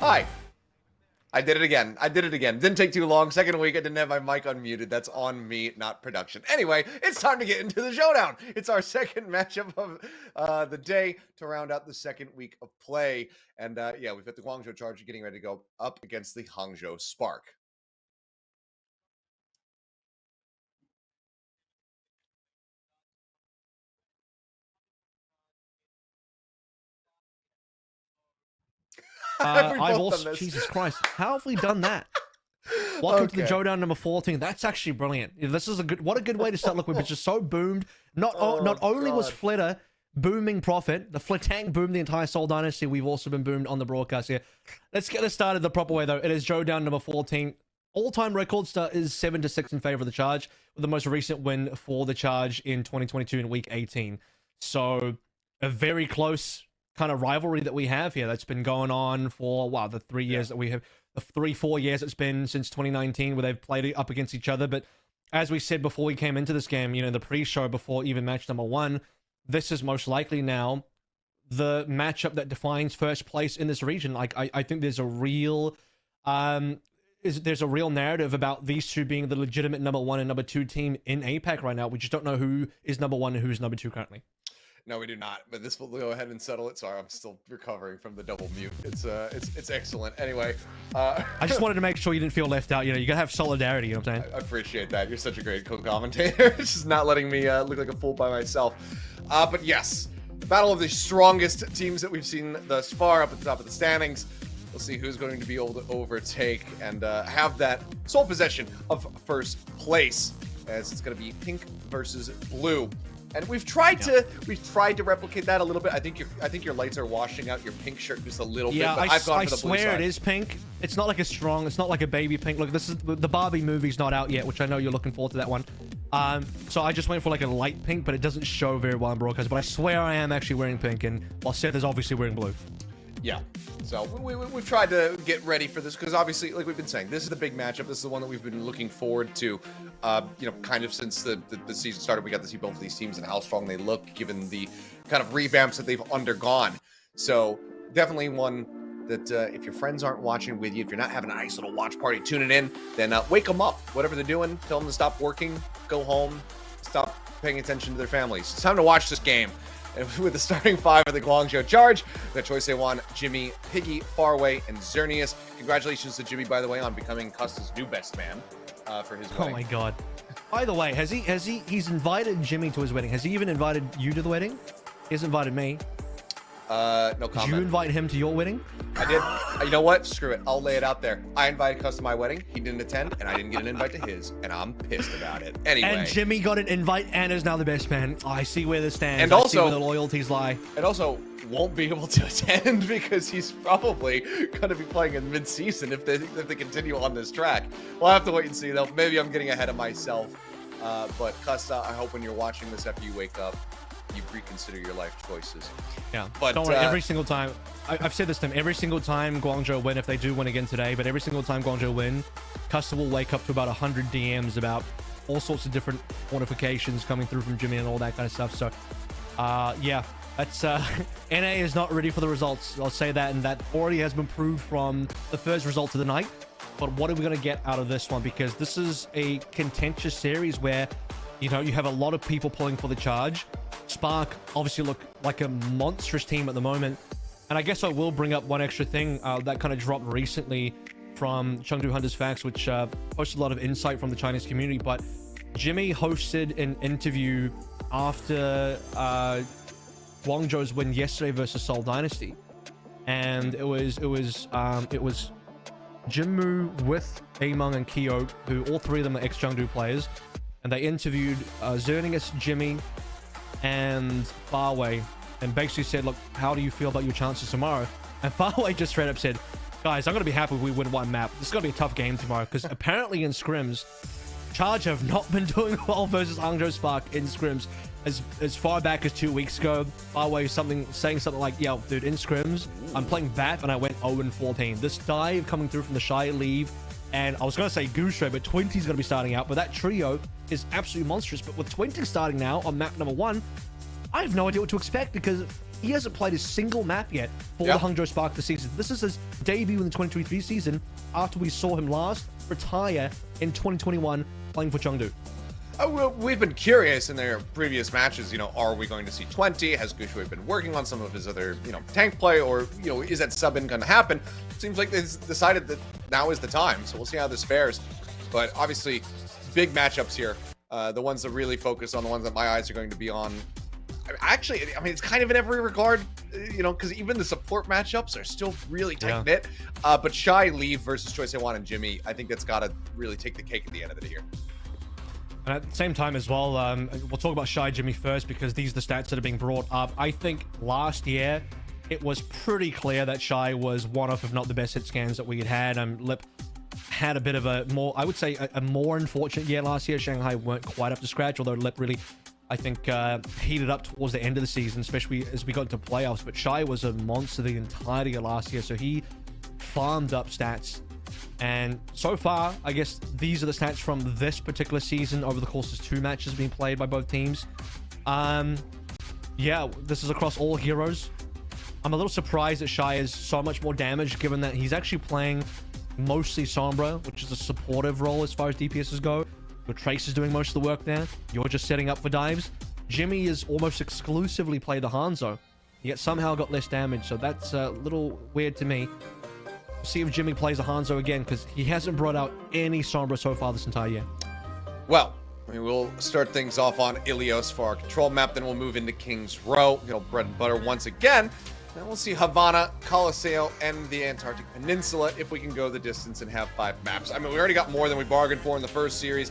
Hi. I did it again. I did it again. Didn't take too long. Second week, I didn't have my mic unmuted. That's on me, not production. Anyway, it's time to get into the showdown. It's our second matchup of uh, the day to round out the second week of play. And uh, yeah, we've got the Guangzhou Charge getting ready to go up against the Hangzhou Spark. Uh, I've also Jesus Christ, how have we done that? Welcome okay. to the Showdown number 14. That's actually brilliant. This is a good what a good way to start. Look, we've just so boomed. Not oh, not only God. was Flitter booming profit, the Flitang boomed the entire Seoul Dynasty. We've also been boomed on the broadcast here. Let's get this started the proper way though. It is Showdown number 14. All-time record start is 7 to 6 in favor of the charge, with the most recent win for the charge in 2022 in week 18. So a very close kind of rivalry that we have here that's been going on for wow the three years yeah. that we have the three four years it's been since 2019 where they've played up against each other but as we said before we came into this game you know the pre-show before even match number one this is most likely now the matchup that defines first place in this region like i, I think there's a real um is there's a real narrative about these two being the legitimate number one and number two team in APAC right now. We just don't know who is number one and who's number two currently. No, we do not. But this will go ahead and settle it. Sorry, I'm still recovering from the double mute. It's uh, it's it's excellent. Anyway, uh, I just wanted to make sure you didn't feel left out. You know, you gotta have solidarity. You know what I'm saying? I, appreciate that. You're such a great co-commentator. just not letting me uh, look like a fool by myself. Uh, but yes, the battle of the strongest teams that we've seen thus far up at the top of the standings. We'll see who's going to be able to overtake and uh, have that sole possession of first place, as it's going to be pink versus blue. And we've tried yeah. to we've tried to replicate that a little bit. I think your I think your lights are washing out your pink shirt just a little yeah, bit. Yeah, I, I swear it is pink. It's not like a strong. It's not like a baby pink. Look, this is the Barbie movie's not out yet, which I know you're looking forward to that one. Um, so I just went for like a light pink, but it doesn't show very well in broadcast. But I swear I am actually wearing pink, and while Seth is obviously wearing blue. Yeah. So we, we, have tried to get ready for this because obviously, like we've been saying, this is the big matchup. This is the one that we've been looking forward to, uh, you know, kind of since the, the, the, season started. We got to see both of these teams and how strong they look, given the kind of revamps that they've undergone. So definitely one that uh, if your friends aren't watching with you, if you're not having a nice little watch party tuning in, then uh, wake them up. Whatever they're doing, tell them to stop working, go home, stop paying attention to their families. It's time to watch this game. And with the starting five of the Guangzhou Charge, we got Choi Se-Wan, Jimmy, Piggy, Farway, and Xerneas. Congratulations to Jimmy, by the way, on becoming Custa's new best man uh, for his oh wedding. Oh my god. By the way, has he has he he's invited Jimmy to his wedding? Has he even invited you to the wedding? He's invited me. Uh, no comment. Did you invite him to your wedding? I did. Uh, you know what? Screw it. I'll lay it out there. I invited Cus to my wedding. He didn't attend, and I didn't get an invite to his, and I'm pissed about it. Anyway. And Jimmy got an invite and is now the best man. Oh, I see where this stands. And I also, where the loyalties lie. And also, won't be able to attend because he's probably going to be playing in mid-season if they if they continue on this track. We'll have to wait and see, though. Maybe I'm getting ahead of myself. Uh, but Custa, I hope when you're watching this after you wake up, you reconsider your life choices. Yeah, but don't worry. Uh, every single time, I, have said this to him. Every single time Guangzhou win, if they do win again today, but every single time Guangzhou win, Custa will wake up to about 100 DMs about all sorts of different notifications coming through from Jimmy and all that kind of stuff. So, uh, yeah, that's uh, NA is not ready for the results. I'll say that, and that already has been proved from the first result of the night. But what are we going to get out of this one? Because this is a contentious series where, you know, you have a lot of people pulling for the charge. Spark obviously look like a monstrous team at the moment. And I guess I will bring up one extra thing uh, that kind of dropped recently from Chengdu Hunters Facts, which uh, posted a lot of insight from the Chinese community. But Jimmy hosted an interview after uh, Guangzhou's win yesterday versus Seoul Dynasty, and it was it was um, it was Jinmu with Among and Kyo, who all three of them are ex Chengdu players, and they interviewed uh, Xerneas, Jimmy, and Farway and basically said, look, how do you feel about your chances tomorrow? And Farway just straight up said, guys, I'm going to be happy if we win one map. This is going to be a tough game tomorrow because apparently in scrims, Charge have not been doing well versus Hangzhou Spark in scrims. As, as far back as two weeks ago, Farway something saying something like, yo, dude, in scrims, I'm playing VAP and I went 0-14. This dive coming through from the Shy leave and I was going to say Goose but 20 is going to be starting out. But that trio is absolutely monstrous. But with 20 starting now on map number one, I have no idea what to expect because He hasn't played a single map yet for Yeah. the Hangzhou Spark this season. This is his debut in the 2023 season after we saw him last retire in 2021 playing for Chengdu. Uh, we've been curious in their previous matches, you know, are we going to see 20? Has GuXue been working on some of his other, you know, tank play, or, you know, is that sub-in going to happen? Seems like they've decided that now is the time, so we'll see how this fares. But obviously, big matchups here. Uh, the ones that really focus on the ones that my eyes are going to be on. I- Actually, I mean, it's kind of in every regard, uh, you know, because even the support matchups are still really tight knit. Uh, but Shy Leave versus Choi Wan and Jimmy, I think that's got to really take the cake at the end of it here. And at the same time as well, um, we'll talk about Shy Jimmy first because these are the stats that are being brought up. I think last year it was pretty clear that Shy was one of, if not the best hit scans that we had had. Um, Lip had a bit of a more, I would say, a, a more unfortunate year last year. Shanghai weren't quite up to scratch, although Lip really, I think, uh, heated up towards the end of the season, especially as we got into playoffs. But Shy was a monster the entirety of last year, so he farmed up stats. And so far, I guess these are the stats from this particular season over the course of two matches being played by both teams. Um, yeah, this is across all heroes. I'm a little surprised that Shy is so much more damage, given that he's actually playing mostly Sombra, which is a supportive role as far as DPSs go. Your Trace is doing most of the work there. You're just setting up for dives. Jimmy is almost exclusively play the Hanzo, yet somehow got less damage, so that's a little weird to me. See if Jimmy plays a Hanzo again, because he hasn't brought out any Sombra so far this entire year. Well, we will start things off on Ilios for our control map, then we'll move into King's Row, you know, bread and butter once again. Then we'll see Havana, Colosseo, and the Antarctic Peninsula if we can go the distance and have five maps. I mean, we already got more than we bargained for in the first series.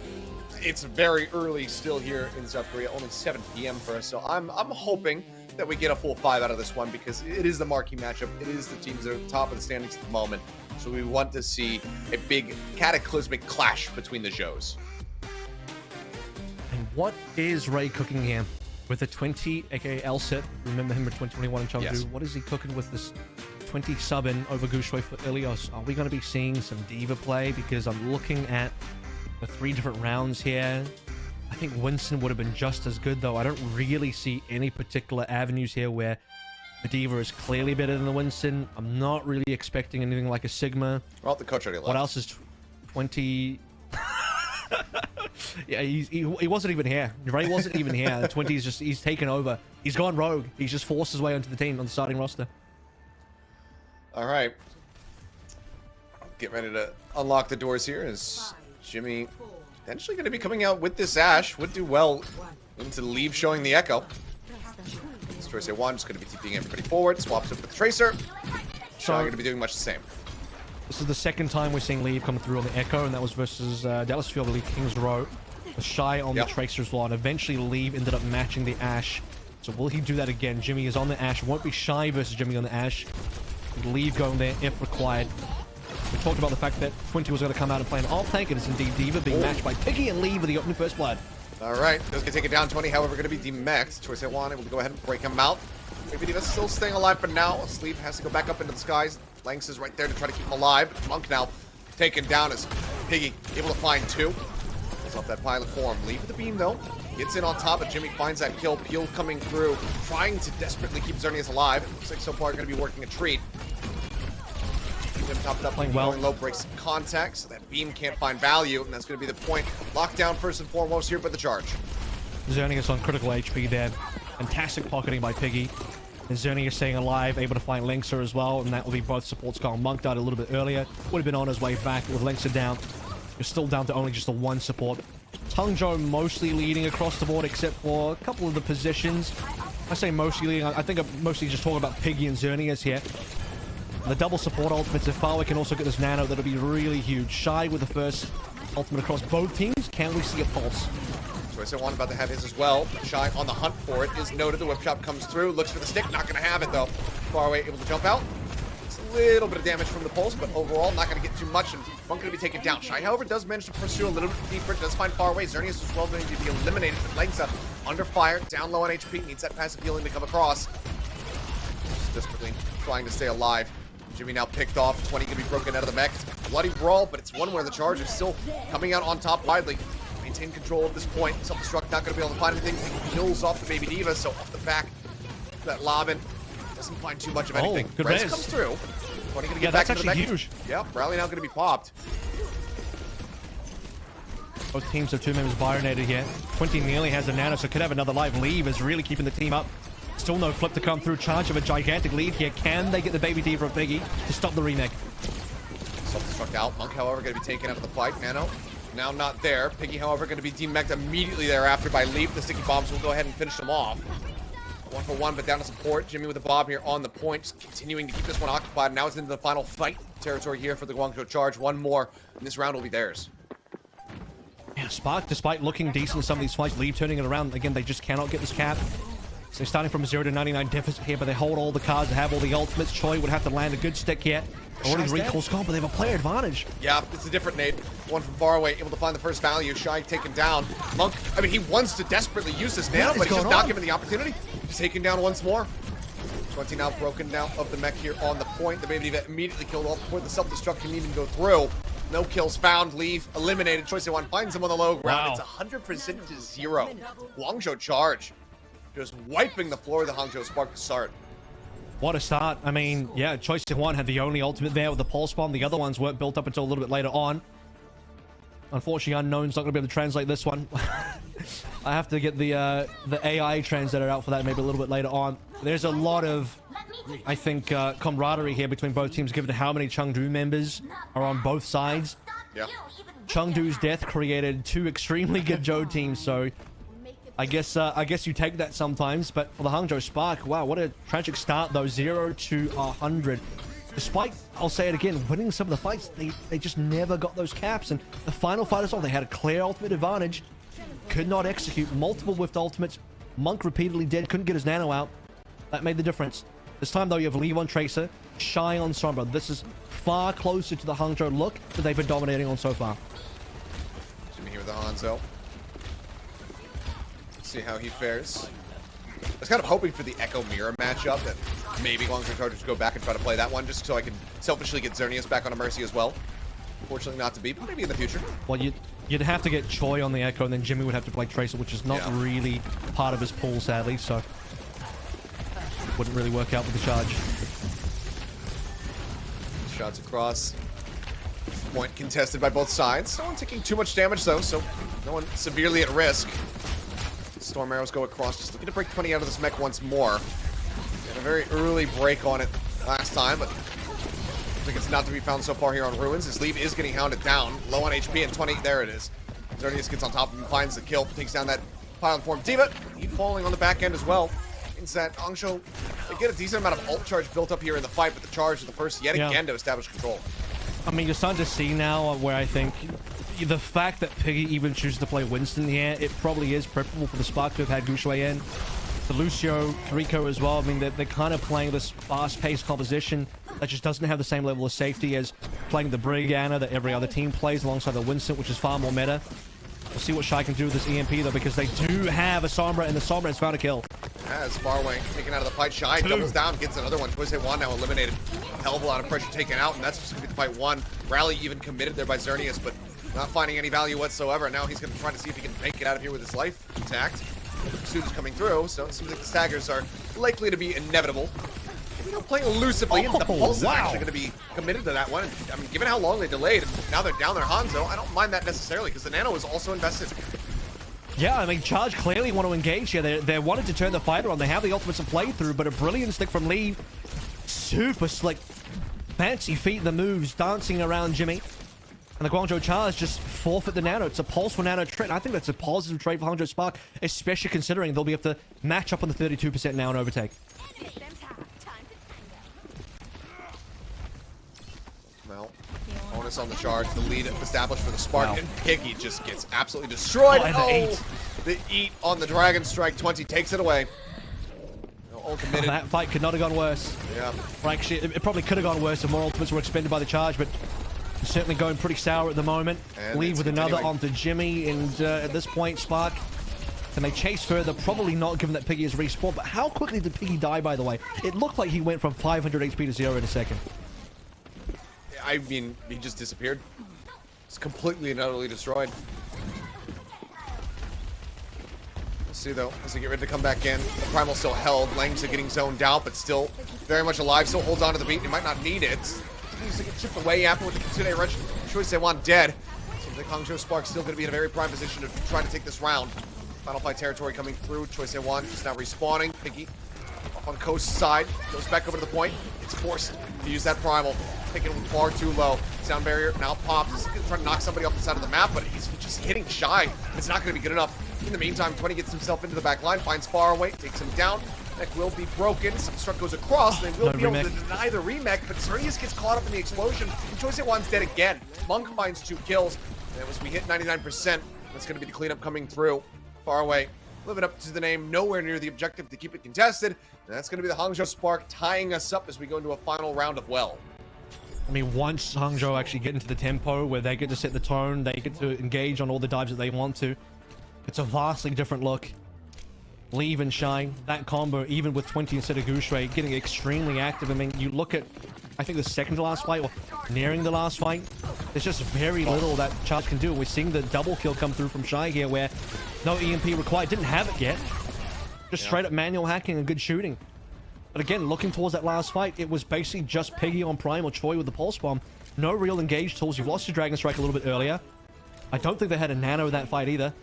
It's very early still here in South Korea, only 7 p.m. for us, so I'm I'm hoping that we get a full five out of this one because it is the marquee matchup. It is the teams that are at the top of the standings at the moment. So we want to see a big cataclysmic clash between the shows. And what is Ray cooking here? With a 20, aka Elsit, remember him in 2021 in Chengdu. Yes. What is he cooking with this 20 sub in over GuXue for Ilios? Are we going to be seeing some D.Va play? Because I'm looking at the three different rounds here. I think Winston would have been just as good, though. I don't really see any particular avenues here where the D.Va is clearly better than the Winston. I'm not really expecting anything like a Sigma. Well, the coach already left. What else is 20? yeah, he's, he, he wasn't even here. Ray wasn't even here. The 20 is just, he's taken over. He's gone rogue. He's just forced his way onto the team on the starting roster. All right. Get ready to unlock the doors here as Jimmy potentially going to be coming out with this Ash. Would do well into leave showing the Echo. This Tracer 1 just going to be TPing everybody forward. Swaps up with the Tracer. So So- going to be doing much the same. This is the second time we're seeing Leave come through on the Echo, and that was versus uh, Dallas Fuel, believe, Kings Row. The Shy on Yep. the Tracer's well, and eventually Leave ended up matching the Ash. So will he do that again? Jimmy is on the Ash. Won't be Shy versus Jimmy on the Ash. Leave going there if required. We talked about the fact that 20 was going to come out and play an off tank, and it's indeed D.Va being matched by Piggy and Lee with the opening first blood. All right. those can take it down 20, however, going to be demexed. Choice at 1 able to go ahead and break him out. Maybe D.Va's still staying alive for now. Sleep has to go back up into the skies. Lanks is right there to try to keep him alive. Monk now taken down as Piggy able to find two. Pulls off that pilot form. Leave the beam though. Gets in on top, but Jimmy finds that kill. Peel coming through, trying to desperately keep Xerneas alive. Looks like so far going to be working a treat. Him topped up, Playing well. low, breaks contact, so that beam can't find value, and that's going to be the point. Lockdown first and foremost here, but the charge. Xerneas on critical HP there. Fantastic pocketing by Piggy. And Xerneas staying alive, able to find Linkser as well, and that will be both supports gone. Monk died a little bit earlier. Would have been on his way back with Linkser down. You're still down to only just the one support. Tungjo mostly leading across the board, except for a couple of the positions. I say mostly leading. I I think I'm mostly just talking about Piggy and Xerneas here. The double support ultimates, if Farway can also get this nano, that'll be really huge. Shy with the first ultimate across both teams. Can we see a pulse? At one about to have his as well. Shy on the hunt for it is noted. The whip chop comes through, looks for the stick, not going to have it though. Far away, able to jump out. It's a little bit of damage from the pulse, but overall not going to get too much, and Monk going to be taken down. Shy, however, does manage to pursue a little bit deeper. Does find far away. Xerneas as well going to be eliminated. But legs up, under fire, down low on HP. Needs that passive healing to come across. Just desperately trying to stay alive. Jimmy now picked off. 20 going to be broken out of the mech. Bloody brawl, but it's one where the charge is still coming out on top widely. Maintain control at this point. Self-destruct not to be able to find anything. He kills off the Baby D.Va, so off the back. That Lobbin Doesn't find too much of anything. Oh, anything. good Res res. comes through. 20 gonna get Yeah, back that's into the actually huge. Yep, Rally now gonna be popped. Both teams have two members bionated here. 20 nearly has a nano, so could have another life. Leave is really keeping the team up. Still no flip to come through. Charge of a gigantic lead here. Can they get the baby D from Piggy to stop the remake? Self-destruct out. Monk, however, going to be taken out of the fight. Nano, now not there. Piggy, however, going to be demeched immediately thereafter by Leave. The sticky bombs will go ahead and finish them off. One for one, but down to support. Jimmy with the bomb here on the point, just continuing to keep this one occupied. Now it's into the final fight territory here for the Guangzhou Charge. One more, and this round will be theirs. Yeah, Spark, despite looking decent in some of these fights, Leave turning it around. Again, they just cannot get this cap. So they're starting from a 0 to 99 deficit here, but they hold all the cards, they have all the ultimates. Choi would have to land a good stick here. Already Shy's dead. recall's gone, but they have a player advantage. Yeah, it's a different nade. One from far away, able to find the first value. Shy taken down. Monk, I mean, he wants to desperately use this nano, but he's just going not given the opportunity. He's taken down once more. 20 now broken down of the mech here on the point. The baby D.Va immediately killed off before the self-destruct can even go through. No kills found. Leave eliminated. Choice one finds him on the low ground. Wow. It's 100% to zero. Guangzhou charge. Just wiping the floor of the Hangzhou Spark to start. What a start. I mean, yeah, Choice One had the only ultimate there with the pulse bomb. The other ones weren't built up until a little bit later on. Unfortunately, Unknown's not going to be able to translate this one. I have to get the uh, the AI translator out for that maybe a little bit later on. There's a lot of, I think, uh, camaraderie here between both teams given how many Chengdu members are on both sides. Yeah. Chengdu's death created two extremely good Joe teams, so I guess uh, I guess you take that sometimes. But for the Hangzhou Spark, wow, what a tragic start though, zero to a hundred. Despite, I'll say it again, winning some of the fights, they they just never got those caps. And the final fight as well, they had a clear ultimate advantage, could not execute multiple whiffed ultimates. Monk repeatedly dead, couldn't get his nano out. That made the difference. This time though, you have Leave on Tracer, Shy on Sombra. This is far closer to the Hangzhou look that they've been dominating on so far. Jimmy here with the Hanzo. See how he fares. I was kind of hoping for the Echo Mirror matchup that maybe Guangzhou Chargers go back and try to play that one just so I can selfishly get Xerneas back on a Mercy as well. Fortunately not to be, but maybe in the future. Well, you'd, you'd have to get Choi on the Echo, and then Jimmy would have to play Tracer, which is not Yeah. really part of his pool, sadly, so... Wouldn't really work out with the charge. Shots across. Point contested by both sides. No one taking too much damage though, so no one severely at risk. Storm arrows go across, just looking to break 20 out of this mech once more. Had a very early break on it last time, but I think it's not to be found so far here on Ruins. His lead is getting hounded down. Low on HP and 20. There it is. Xerneas gets on top of him, finds the kill, takes down that pylon form. D.Va, he falling on the back end as well. Means that Hangzhou, they get a decent amount of ult charge built up here in the fight, but the charge is the first yet Yeah. again to establish control. I mean, you're starting to see now where I think the fact that Piggy even chooses to play Winston here, it probably is preferable for the Spark to have had Gushui in. The Lucio, Rico as well. I mean, they're, they're kind of playing this fast-paced composition that just doesn't have the same level of safety as playing the Brigana that every other team plays alongside the Winston, which is far more meta. We'll see what Shy can do with this EMP, though, because they do have a Sombra, and the Sombra has found a kill. As Farway taken out of the fight, Shy Two. doubles down, gets another one. Twisted one now eliminated. Hell of a lot of pressure taken out, and that's just gonna be the fight one. Rally even committed there by Xerneas, but not finding any value whatsoever. Now he's gonna try to see if he can make it out of here with his life intact. The pursuit is coming through, so it seems like the staggers are likely to be inevitable. You know, playing elusively, and the Oh, Pulse wow. is actually gonna be committed to that one. And, I mean, given how long they delayed, and now they're down their Hanzo, I don't mind that necessarily, because the Nano is also invested. Yeah, I mean, Charge clearly want to engage here. They're, they're wanting to turn the fighter on. They have the ultimates to play through, but a brilliant stick from Lee. Super slick. Fancy feet, the moves, dancing around Jimmy. And the Guangzhou Charge just forfeit the Nano. It's a pulse for Nano trade. I think that's a positive trade for Hangzhou Spark, especially considering they'll be able to match up on the 32% now and overtake. Well, bonus on the charge, the lead established for the Spark, Wow. and Piggy just gets absolutely destroyed. Oh, the eight. the eat on the Dragon Strike 20 takes it away. Committed. That fight could not have gone worse. yeah. Or actually, it, it probably could have gone worse if more ultimates were expended by the charge, but certainly going pretty sour at the moment. And Leave with another onto Jimmy, and uh, at this point, Spark. Can they chase further? Probably not, given that Piggy is respawned. But how quickly did Piggy die, by the way? It looked like he went from 500 HP to zero in a second. I mean, he just disappeared. It's completely and utterly destroyed. See though, as they get ready to come back in, the primal still held. Lang's are getting zoned out, but still very much alive. Still holds on to the beat. He might not need it. He's to get chipped away after with the Kitsune. Choice they want dead. Seems like Hangzhou Spark still going to be in a very prime position to try to take this round. Final fight territory coming through. Choice they want just now respawning. Piggy up on Coast's side. Goes back over to the point. It's forced to use that primal. Him far too low. Sound barrier now pops. He's going to try to knock somebody off the side of the map, but he's just hitting shy. It's not going to be good enough. In the meantime, 20 gets himself into the back line, finds far away, takes him down. Neck will be broken. Self-destruct goes across. They will No be able to deny the remake, but Xerneas gets caught up in the explosion. And Choice One's dead again. Monk finds two kills. And as we hit 99%, that's going to be the cleanup coming through. Far away. Living up to the name, nowhere near the objective to keep it contested. And that's going to be the Hangzhou Spark tying us up as we go into a final round of well. I mean, once Hangzhou actually get into the tempo where they get to set the tone, they get to engage on all the dives that they want to, it's a vastly different look. Leave and Shine, that combo, even with 20 instead of GuXue, getting extremely active. I mean, you look at, I think the second to last fight, or nearing the last fight, there's just very little that Charge can do. We're seeing the double kill come through from Shy here, where no EMP required, didn't have it yet. Just straight up manual hacking and good shooting. But again, looking towards that last fight, it was basically just Piggy on Prime or Choi with the Pulse Bomb. No real engaged tools. You've lost your Dragon Strike a little bit earlier. I don't think they had a Nano in that fight either.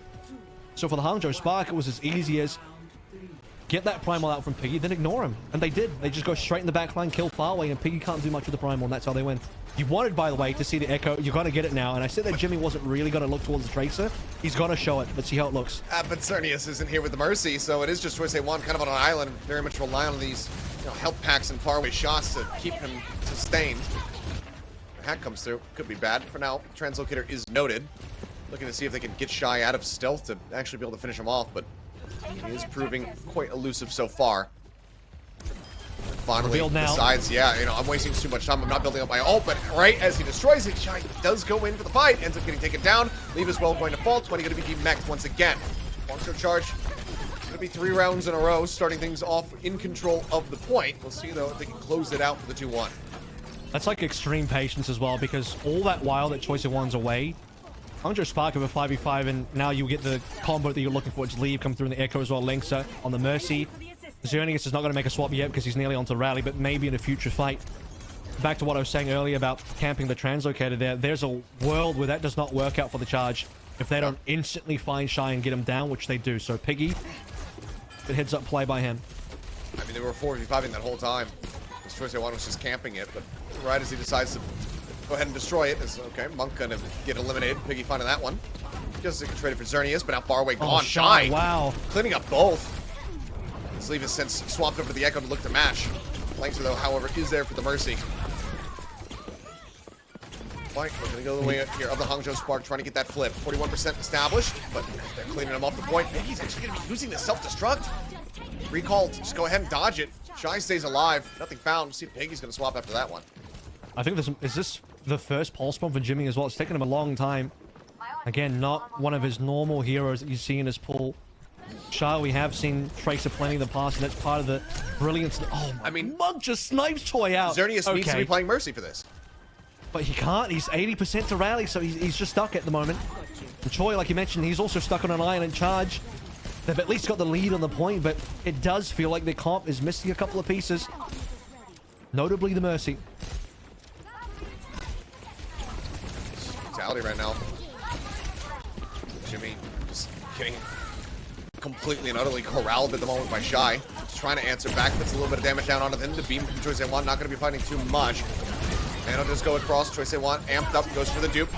So for the Hangzhou Spark, it was as easy as get that Primal out from Piggy, then ignore him. And they did. They just go straight in the back line, kill Farway, and Piggy can't do much with the Primal, and that's how they win. You wanted, by the way, to see the Echo. You're going to get it now. And I said that Jimmy wasn't really going to look towards the Tracer. He's going to show it. Let's see how it looks. Uh, but Xerneas isn't here with the Mercy, so it is just Choice One kind of on an island, very much rely on these you know, health packs and faraway shots to keep him sustained. The Hack comes through. Could be bad. For now, Translocator is noted. Looking to see if they can get Shy out of stealth to actually be able to finish him off, but he is proving quite elusive so far. Finally, Revealed now. decides, yeah, you know, I'm wasting too much time. I'm not building up my ult, but right as he destroys it, Shy does go in for the fight, ends up getting taken down. Leave as well going to fall. 20 going to be demexed once again. Monster charge. It's going to be three rounds in a row, starting things off in control of the point. We'll see, though, if they can close it out for the 2-1. That's like extreme patience as well, because all that while that Choice of One's away, Hangzhou Spark over 5v5, and now you get the combo that you're looking for. It's Leave come through in the Echo as well. Linksa uh, on the Mercy. Xerneas is not going to make a swap yet because he's nearly onto Rally, but maybe in a future fight. Back to what I was saying earlier about camping the translocator there. There's a world where that does not work out for the charge if they don't instantly find Shy and get him down, which they do. So Piggy, good heads up play by him. I mean, they were 4v5ing that whole time. This choice I was just camping it, but right as he decides to go ahead and destroy it, is okay. Monk gonna get eliminated. Piggy finding that one. Just get traded for Xerneas, but now far away oh, gone. Oh, Shy, Shy. wow. Cleaning up both. Leave has since swapped over to the Echo to look to mash. Langsor, though, however, is there for the Mercy. Fight, we're gonna go the way here of the Hangzhou Spark, trying to get that flip. 41% established, but they're cleaning him off the point. Maybe he's actually gonna be using the self-destruct. Recalled, just go ahead and dodge it. Shy stays alive, nothing found. See if Piggy's gonna swap after that one. I think this is this the first pulse bomb for Jimmy as well. It's taken him a long time. Again, not one of his normal heroes that you see in his pool. Shy, we have seen Tracer plenty in the past, and that's part of the brilliance. Oh my! I mean- Monk just snipes Toy out. Xerneas needs to Okay. be playing Mercy for this. But he can't. He's 80% to rally, so he's, he's just stuck at the moment. And Choi, like you mentioned, he's also stuck on an island charge. They've at least got the lead on the point, but it does feel like their comp is missing a couple of pieces. Notably the Mercy. Brutality right now. Jimmy just getting completely and utterly corralled at the moment by Shy. Just trying to answer back, puts a little bit of damage down onto them. The beam from Choice A1, not going to be fighting too much. And I'll just go across. Choice A1 amped up, goes for the dupe.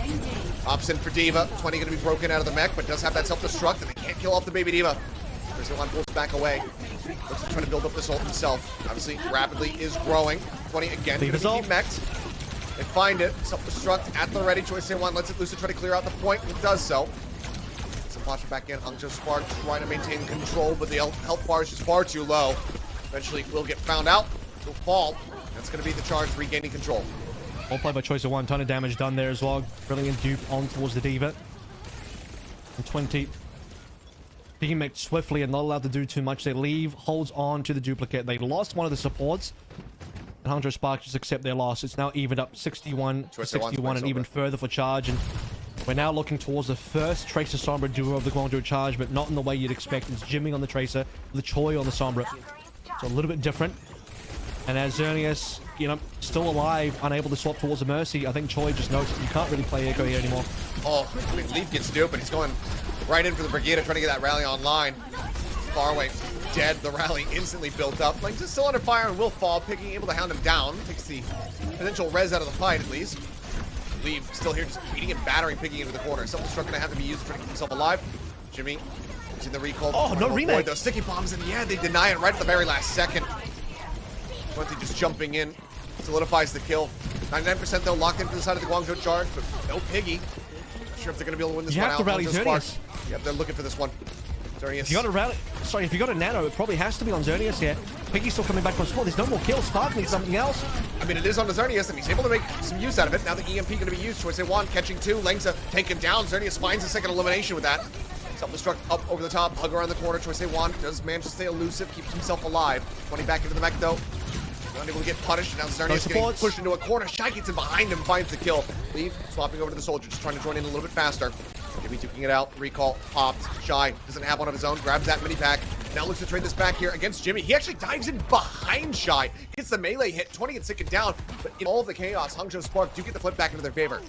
Ops in for D.Va. 20 going to be broken out of the mech, but does have that self-destruct, and they can't kill off the baby D.Va. Choice A1 pulls back away. Looks to try to build up this ult himself. Obviously, rapidly is growing. 20 again, going to be demexed. They find it. Self-destruct at the ready. Choice one lets it loose to try to clear out the point. It does so. Some it back in. Hangzhou Spark trying to maintain control, but the health bar is just far too low. Eventually, will get found out. He'll fall. That's going to be the charge regaining control. All play by choice of one. Ton of damage done there as well. Brilliant dupe on towards the D.Va. And 20. Being made swiftly and not allowed to do too much. They leave, holds on to the duplicate. They lost one of the supports. And Hangzhou Spark just accept their loss. It's now evened up 61 to Choice of one's 61 and even further for charge. And We're now looking towards the first Tracer Sombra duo of the Guangzhou Charge, but not in the way you'd expect. It's Jimmy on the Tracer, the Choi on the Sombra. It's a little bit different. And as Xerneas, you know, still alive, unable to swap towards the Mercy, I think Choi just knows you can't really play Echo here anymore. Oh, I mean, Leave gets stupid. He's going right in for the Brigida, trying to get that rally online. Far away, dead. The rally instantly built up. Lynx is still under fire and will fall. Picking able to hound him down. Takes the potential res out of the fight, at least. Leave still here, just beating and battering Piggy into the corner. Something's going to have to be used to keep himself alive. Jimmy using the recall. Oh, no remake. Those sticky bombs, and yeah, they deny it right at the very last second. Monty just jumping in, solidifies the kill. 99% though, locked into the side of the Guangzhou charge, but no Piggy. Not sure if they're going to be able to win this you one have out. To rally Xerneas. Yep, they're looking for this one. Xerneas. If you got a rally, sorry, if you got a nano, it probably has to be on Xerneas here. Piggy's still coming back from spawn. There's no more kills. Spark needs something else. I mean, it is on the Xerneas, and he's able to make some use out of it. Now the EMP going to be used. Choice one catching two. Lengza taken down. Xerneas finds a second elimination with that. Self-destruct up over the top. Hug around the corner. Choice one does manage to stay elusive. Keeps himself alive. 20 back into the mech, though. Unable to get punished. Now Xerneas no getting pushed into a corner. Shy gets in behind him, finds the kill. Leave, swapping over to the soldier, just trying to join in a little bit faster. Jimmy duking it out. Recall, popped. Shy doesn't have one of his own. Grabs that mini pack. Now looks to trade this back here against Jimmy. He actually dives in behind Shy. Gets the melee hit. 20 and second down. But in all the chaos, Hangzhou Spark do get the flip back into their favor.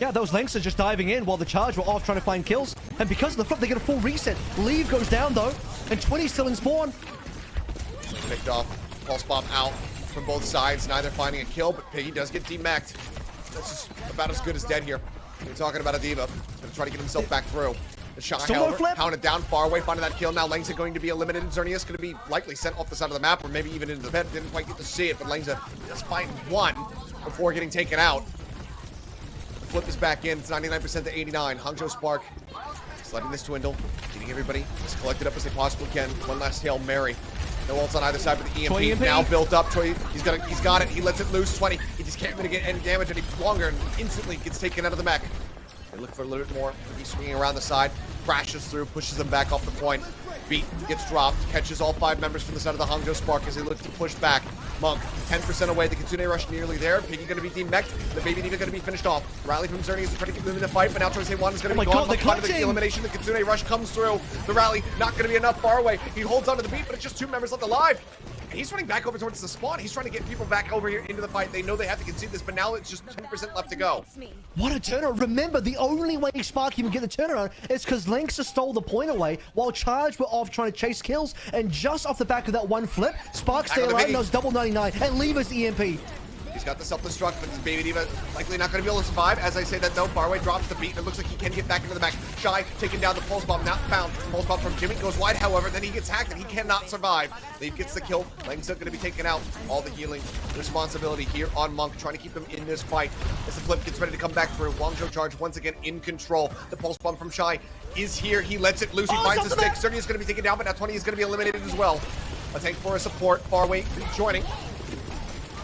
Yeah, those Lynx are just diving in while the charge were off trying to find kills. And because of the flip, they get a full reset. Leave goes down though. And 20 still in spawn. Picked off. Pulse bomb out from both sides. Neither finding a kill, but Piggy does get demacked. That's just about as good as dead here. We're talking about a. He's gonna try to get himself back through. The shot, however, pounded down far away, finding that kill. Now Langza going to be eliminated. Xerneas going to be likely sent off the side of the map, or maybe even into the pit. Didn't quite get to see it, but Langza just find one before getting taken out. The flip is back in. It's 99% to 89. Hangzhou Spark is letting this dwindle, getting everybody as collected up as they possibly can. One last Hail Mary. No ults on either side, but the EMP, now built up. Troy, he's got, a, he's got it. He lets it loose. 20. He just can't mitigate any damage any longer, and instantly gets taken out of the mech. They look for a little bit more. He's swinging around the side, crashes through, pushes them back off the point. Beat gets dropped, catches all five members from the side of the Hangzhou Spark as they look to push back. Monk, 10% away. The Kitsune Rush nearly there. Piggy going to be demeched. The Baby D.Va going to be finished off. Rally from Xerneas is trying to keep them in the fight, but now Troy one is going to oh be gone. God, the, the elimination. The Kitsune Rush comes through. The rally not going to be enough far away. He holds onto the beat, but it's just two members left alive. He's running back over towards the spawn. He's trying to get people back over here into the fight. They know they have to concede this, but now it's just 10% left to go. What a turnaround. Remember, the only way Spark can get the turnaround is because Lynx stole the point away while Charge were off trying to chase kills. And just off the back of that one flip, Spark stay alive, knows double 99, and leave us EMP. He's got the self-destruct, but this Baby D.Va likely not going to be able to survive. As I say that, though, Faraway drops the beat, and it looks like he can get back into the back. Shy taking down the Pulse Bomb, not found. Pulse Bomb from Jimmy goes wide, however, then he gets hacked, and he cannot survive. Leave gets the kill. Lang's going to be taken out. All the healing responsibility here on Monk, trying to keep him in this fight. As the flip gets ready to come back through, Guangzhou Charge once again in control. The Pulse Bomb from Shy is here. He lets it loose. He oh, finds the stick. Cerny is going to be taken down, but now 20 is going to be eliminated as well. A tank for a support. Faraway joining.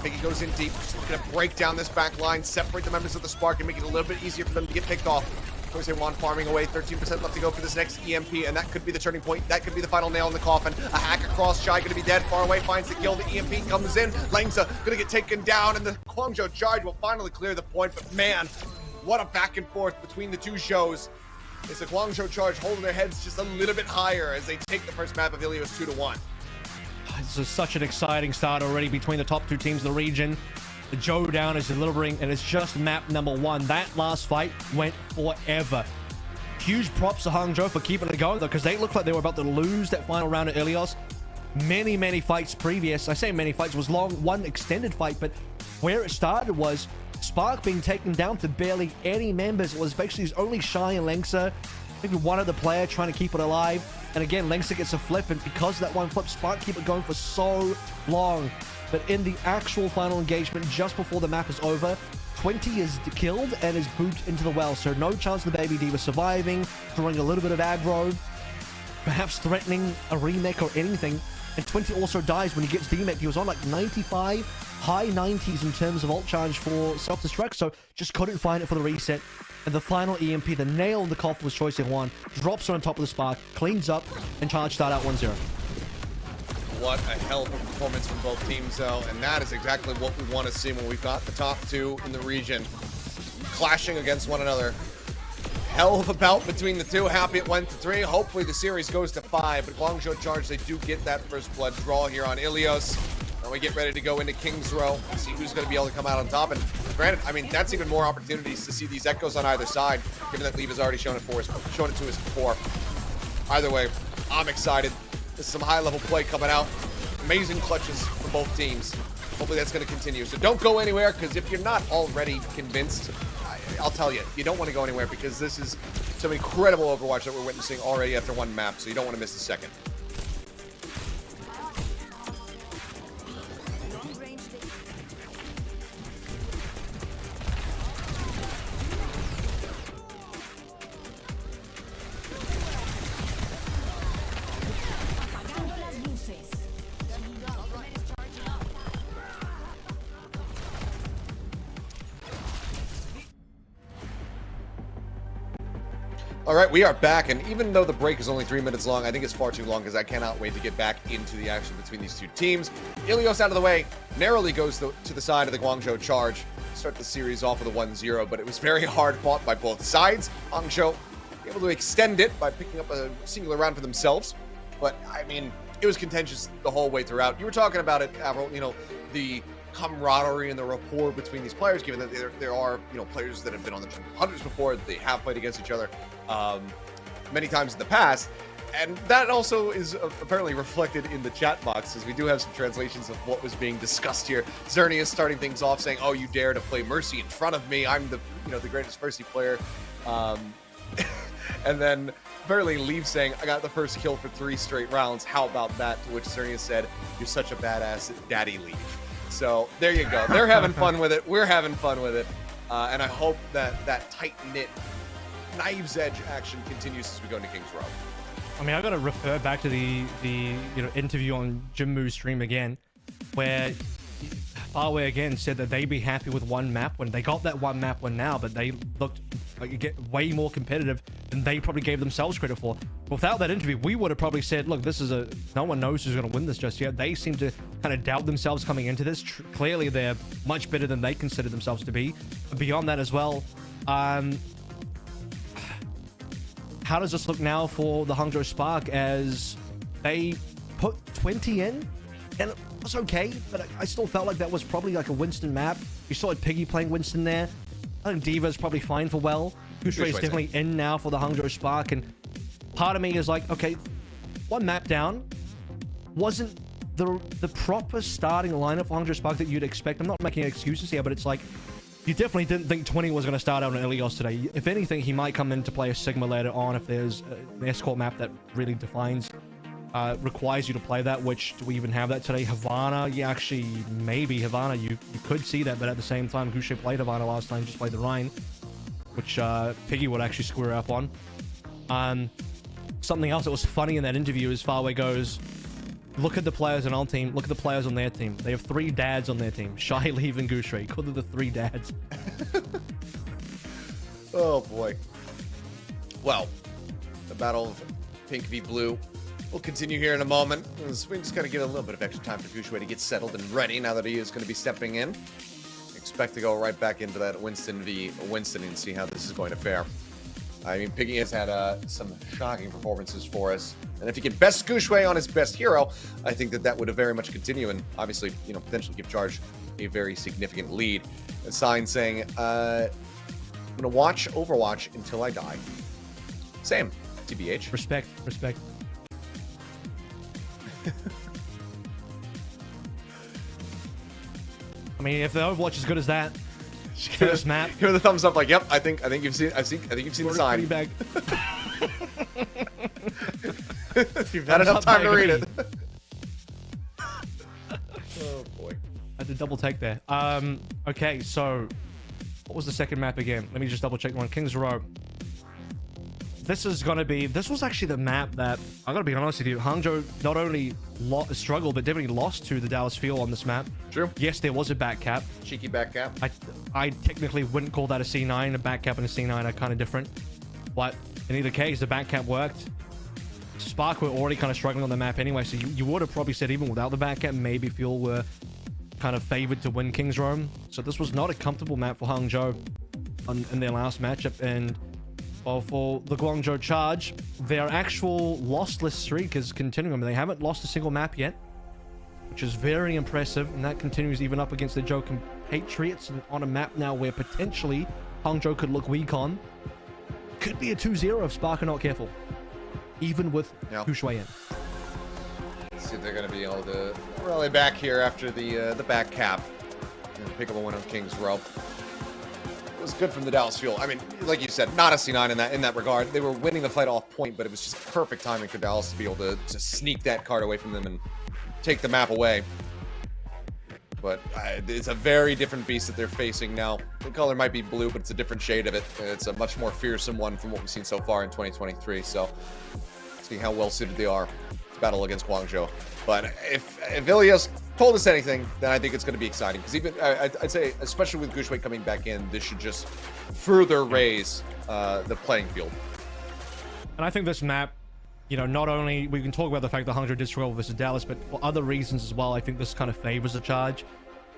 Piggy goes in deep, just looking to break down this back line, separate the members of the Spark, and make it a little bit easier for them to get picked off. Jose Juan farming away, 13% left to go for this next EMP, and that could be the turning point. That could be the final nail in the coffin. A hack across, Shy gonna be dead, far away, finds the kill. The EMP comes in, Langza gonna get taken down, and the Guangzhou Charge will finally clear the point. But man, what a back and forth between the two shows. It's the Guangzhou Charge holding their heads just a little bit higher as they take the first map of Ilios 2 to 1. This is such an exciting start already between the top two teams of the region. The Joe Down is delivering, and it's just map number one. That last fight went forever. Huge props to Hangzhou for keeping it going, though, because they looked like they were about to lose that final round at Ilios. Many, many fights previous. I say many fights. was long, one extended fight, but where it started was Spark being taken down to barely any members. It was basically his only Shy and Lengsa maybe one other player trying to keep it alive. And again, Lengsa gets a flip, and because that one flip, Spark keep it going for so long. But in the actual final engagement, just before the map is over, 20 is killed and is booted into the well. So no chance the Baby D.Va surviving, throwing a little bit of aggro, perhaps threatening a remake or anything. And 20 also dies when he gets demech. He was on like 95, high 90s in terms of ult charge for self-destruct, so just couldn't find it for the reset. And the final EMP, the nail in the coffin was Choice one. Drops her on top of the spark, cleans up, and charge start out 1-0. What a hell of a performance from both teams, though. And that is exactly what we want to see when we've got the top two in the region clashing against one another. hell of a bout between the two. Happy it went to three. Hopefully the series goes to five. But Guangzhou Charge, they do get that first blood draw here on Ilios. And we get ready to go into King's Row, and see who's going to be able to come out on top. And granted, I mean, that's even more opportunities to see these echoes on either side, given that Leave has already shown it for us, shown it to us before. Either way, I'm excited. There's some high-level play coming out. Amazing clutches from both teams. Hopefully that's going to continue. So don't go anywhere, because if you're not already convinced, I, I'll tell you, you don't want to go anywhere, because this is some incredible Overwatch that we're witnessing already after one map, so you don't want to miss a second. All right, we are back, and even though the break is only three minutes long, I think it's far too long because I cannot wait to get back into the action between these two teams. Ilios out of the way, narrowly goes to, to the side of the Guangzhou charge. Start the series off with a 1-0, but it was very hard fought by both sides. Guangzhou able to extend it by picking up a singular round for themselves, but I mean, it was contentious the whole way throughout. You were talking about it, Avril, you know, the camaraderie and the rapport between these players, given that there, there are, you know, players that have been on the hundreds before, they have played against each other um, many times in the past. And that also is apparently reflected in the chat box, as we do have some translations of what was being discussed here. Zerny is starting things off saying, "Oh, you dare to play Mercy in front of me? I'm the, you know, the greatest Mercy player." Um, and then apparently leaves saying, "I got the first kill for three straight rounds. How about that?" To which Zerny said, "You're such a badass, Daddy Leave." So there you go. They're having fun with it. We're having fun with it. Uh, and I hope that that tight knit knives edge action continues as we go into King's Row. I mean, I got to refer back to the the you know interview on Jinmu's stream again, where Farway again said that they'd be happy with one map when they got that one map one now, but they looked like get way more competitive than they probably gave themselves credit for. Without that interview, we would have probably said, look, this is a no one knows who's going to win this just yet. They seem to kind of doubt themselves coming into this. Tr clearly, they're much better than they consider themselves to be. Beyond that as well, um, how does this look now for the Hangzhou Spark as they put 20 in? And was okay, but I still felt like that was probably like a Winston map. You saw it Piggy playing Winston there. I think D.Va's probably fine for well. GuXue is definitely in now for the Hangzhou Spark. And part of me is like, okay, one map down wasn't the the proper starting lineup for Hangzhou Spark that you'd expect. I'm not making excuses here, but it's like you definitely didn't think 20 was going to start out on Ilios today. If anything, he might come in to play a Sigma later on if there's an escort map that really defines, uh, requires you to play that, which do we even have that today? Havana, yeah, actually, maybe Havana, you, you could see that, but at the same time, GuXue played Havana last time, just played the Rhine, which uh, Piggy would actually square up on. Um, something else that was funny in that interview is Farway goes, Look at the players on our team. Look at the players on their team. They have three dads on their team. Shy, Leave, and GuXue. Call them the three dads. oh, boy. Well, the battle of pink v blue will continue here in a moment. We just got to give a little bit of extra time for GuXue to get settled and ready now that he is going to be stepping in. Expect to go right back into that Winston v Winston and see how this is going to fare. I mean, Piggy has had uh, some shocking performances for us. And if he can best GuXue on his best hero, I think that that would very much continue and obviously, you know, potentially give Charge a very significant lead. A sign saying, uh, I'm going to watch Overwatch until I die. Same, TBH. Respect, respect. I mean, if the Overwatch is as good as that, First map. Give the thumbs up, like, yep. I think I think you've seen. I think I think you've seen the sign. Bag. you've had enough time to read it. oh boy. I to double take there. Um. Okay. So, what was the second map again? Let me just double check one. Kings Row this is going to be... This was actually the map that, I'm going to be honest with you, Hangzhou not only struggled, but definitely lost to the Dallas Fuel on this map. True. Yes, there was a back cap. Cheeky back cap. I, I technically wouldn't call that a C9. A back cap and a C9 are kind of different. But in either case, the back cap worked. Spark were already kind of struggling on the map anyway, so you, you would have probably said even without the back cap, maybe Fuel were kind of favored to win King's Row. So this was not a comfortable map for Hangzhou on, in their last matchup, and Well, for the Guangzhou Charge, their actual lossless streak is continuing. I mean, they haven't lost a single map yet, which is very impressive, and that continues even up against the Zhou Patriots on a map now where potentially Hangzhou could look weak on. Could be a 2-0 if Spark are not careful, even with yeah. GuXue in. See if they're going to be able to rally back here after the uh, the back cap and pick up a win on King's Row. It was good from the Dallas Fuel. I mean, like you said, not a C9 in that in that regard. They were winning the fight off point, but it was just perfect timing for Dallas to be able to, to sneak that card away from them and take the map away. But uh, it's a very different beast that they're facing now. The color might be blue, but it's a different shade of it. It's a much more fearsome one from what we've seen so far in 2023. So, see how well suited they are to battle against Guangzhou. But if, if Ilios told us anything, then I think it's going to be exciting. Because even, I, would say, especially with GuXue coming back in, this should just further raise uh, the playing field. And I think this map you know, not only we can talk about the fact that Hangzhou did struggle versus Dallas, but for other reasons as well. I think this kind of favors the charge,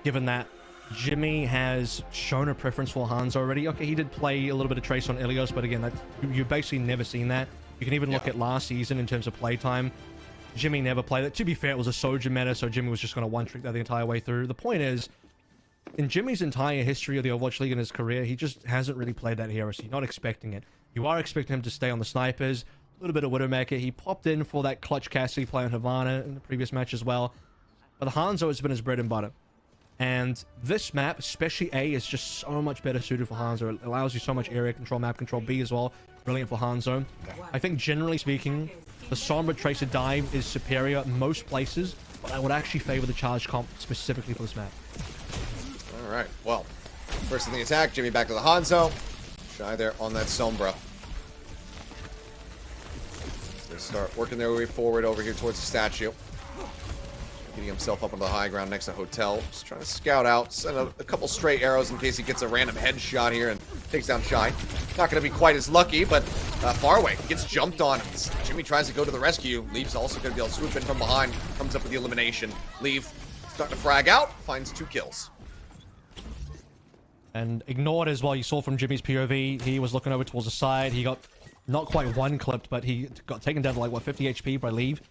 given that Jimmy has shown a preference for Hans already. Okay, he did play a little bit of trace on Ilios, but again, that you've basically never seen that. You can even yeah. look at last season in terms of playtime. Jimmy never played that. To be fair, it was a Soja meta, so Jimmy was just going to one-trick that the entire way through. The point is, in Jimmy's entire history of the Overwatch League in his career, he just hasn't really played that heresy. Not expecting it. You are expecting him to stay on the snipers, a little bit of Widowmaker. He popped in for that clutch Cassidy play on Havana in the previous match as well. But the Hanzo has been his bread and butter. And this map, especially A, is just so much better suited for Hanzo. It allows you so much area control, map control. B as well, brilliant for Hanzo. I think generally speaking, the Sombra Tracer dive is superior in most places, but I would actually favor the charge comp specifically for this map. All right, well, first in the attack, Jimmy back to the Hanzo. Shy there on that Sombra. They start working their way forward over here towards the statue. Getting himself up on the high ground next to Hotel. Just trying to scout out, send a, a couple stray arrows in case he gets a random headshot here and takes down Shy. Not going to be quite as lucky, but uh, Farway gets jumped on. Jimmy tries to go to the rescue. Leave's also going to be able to swoop in from behind. Comes up with the elimination. Leave starting to frag out. Finds two kills. And ignored as well. You saw from Jimmy's POV, he was looking over towards the side. He got not quite one clipped, but he got taken down to like, what, 50 HP by Leave?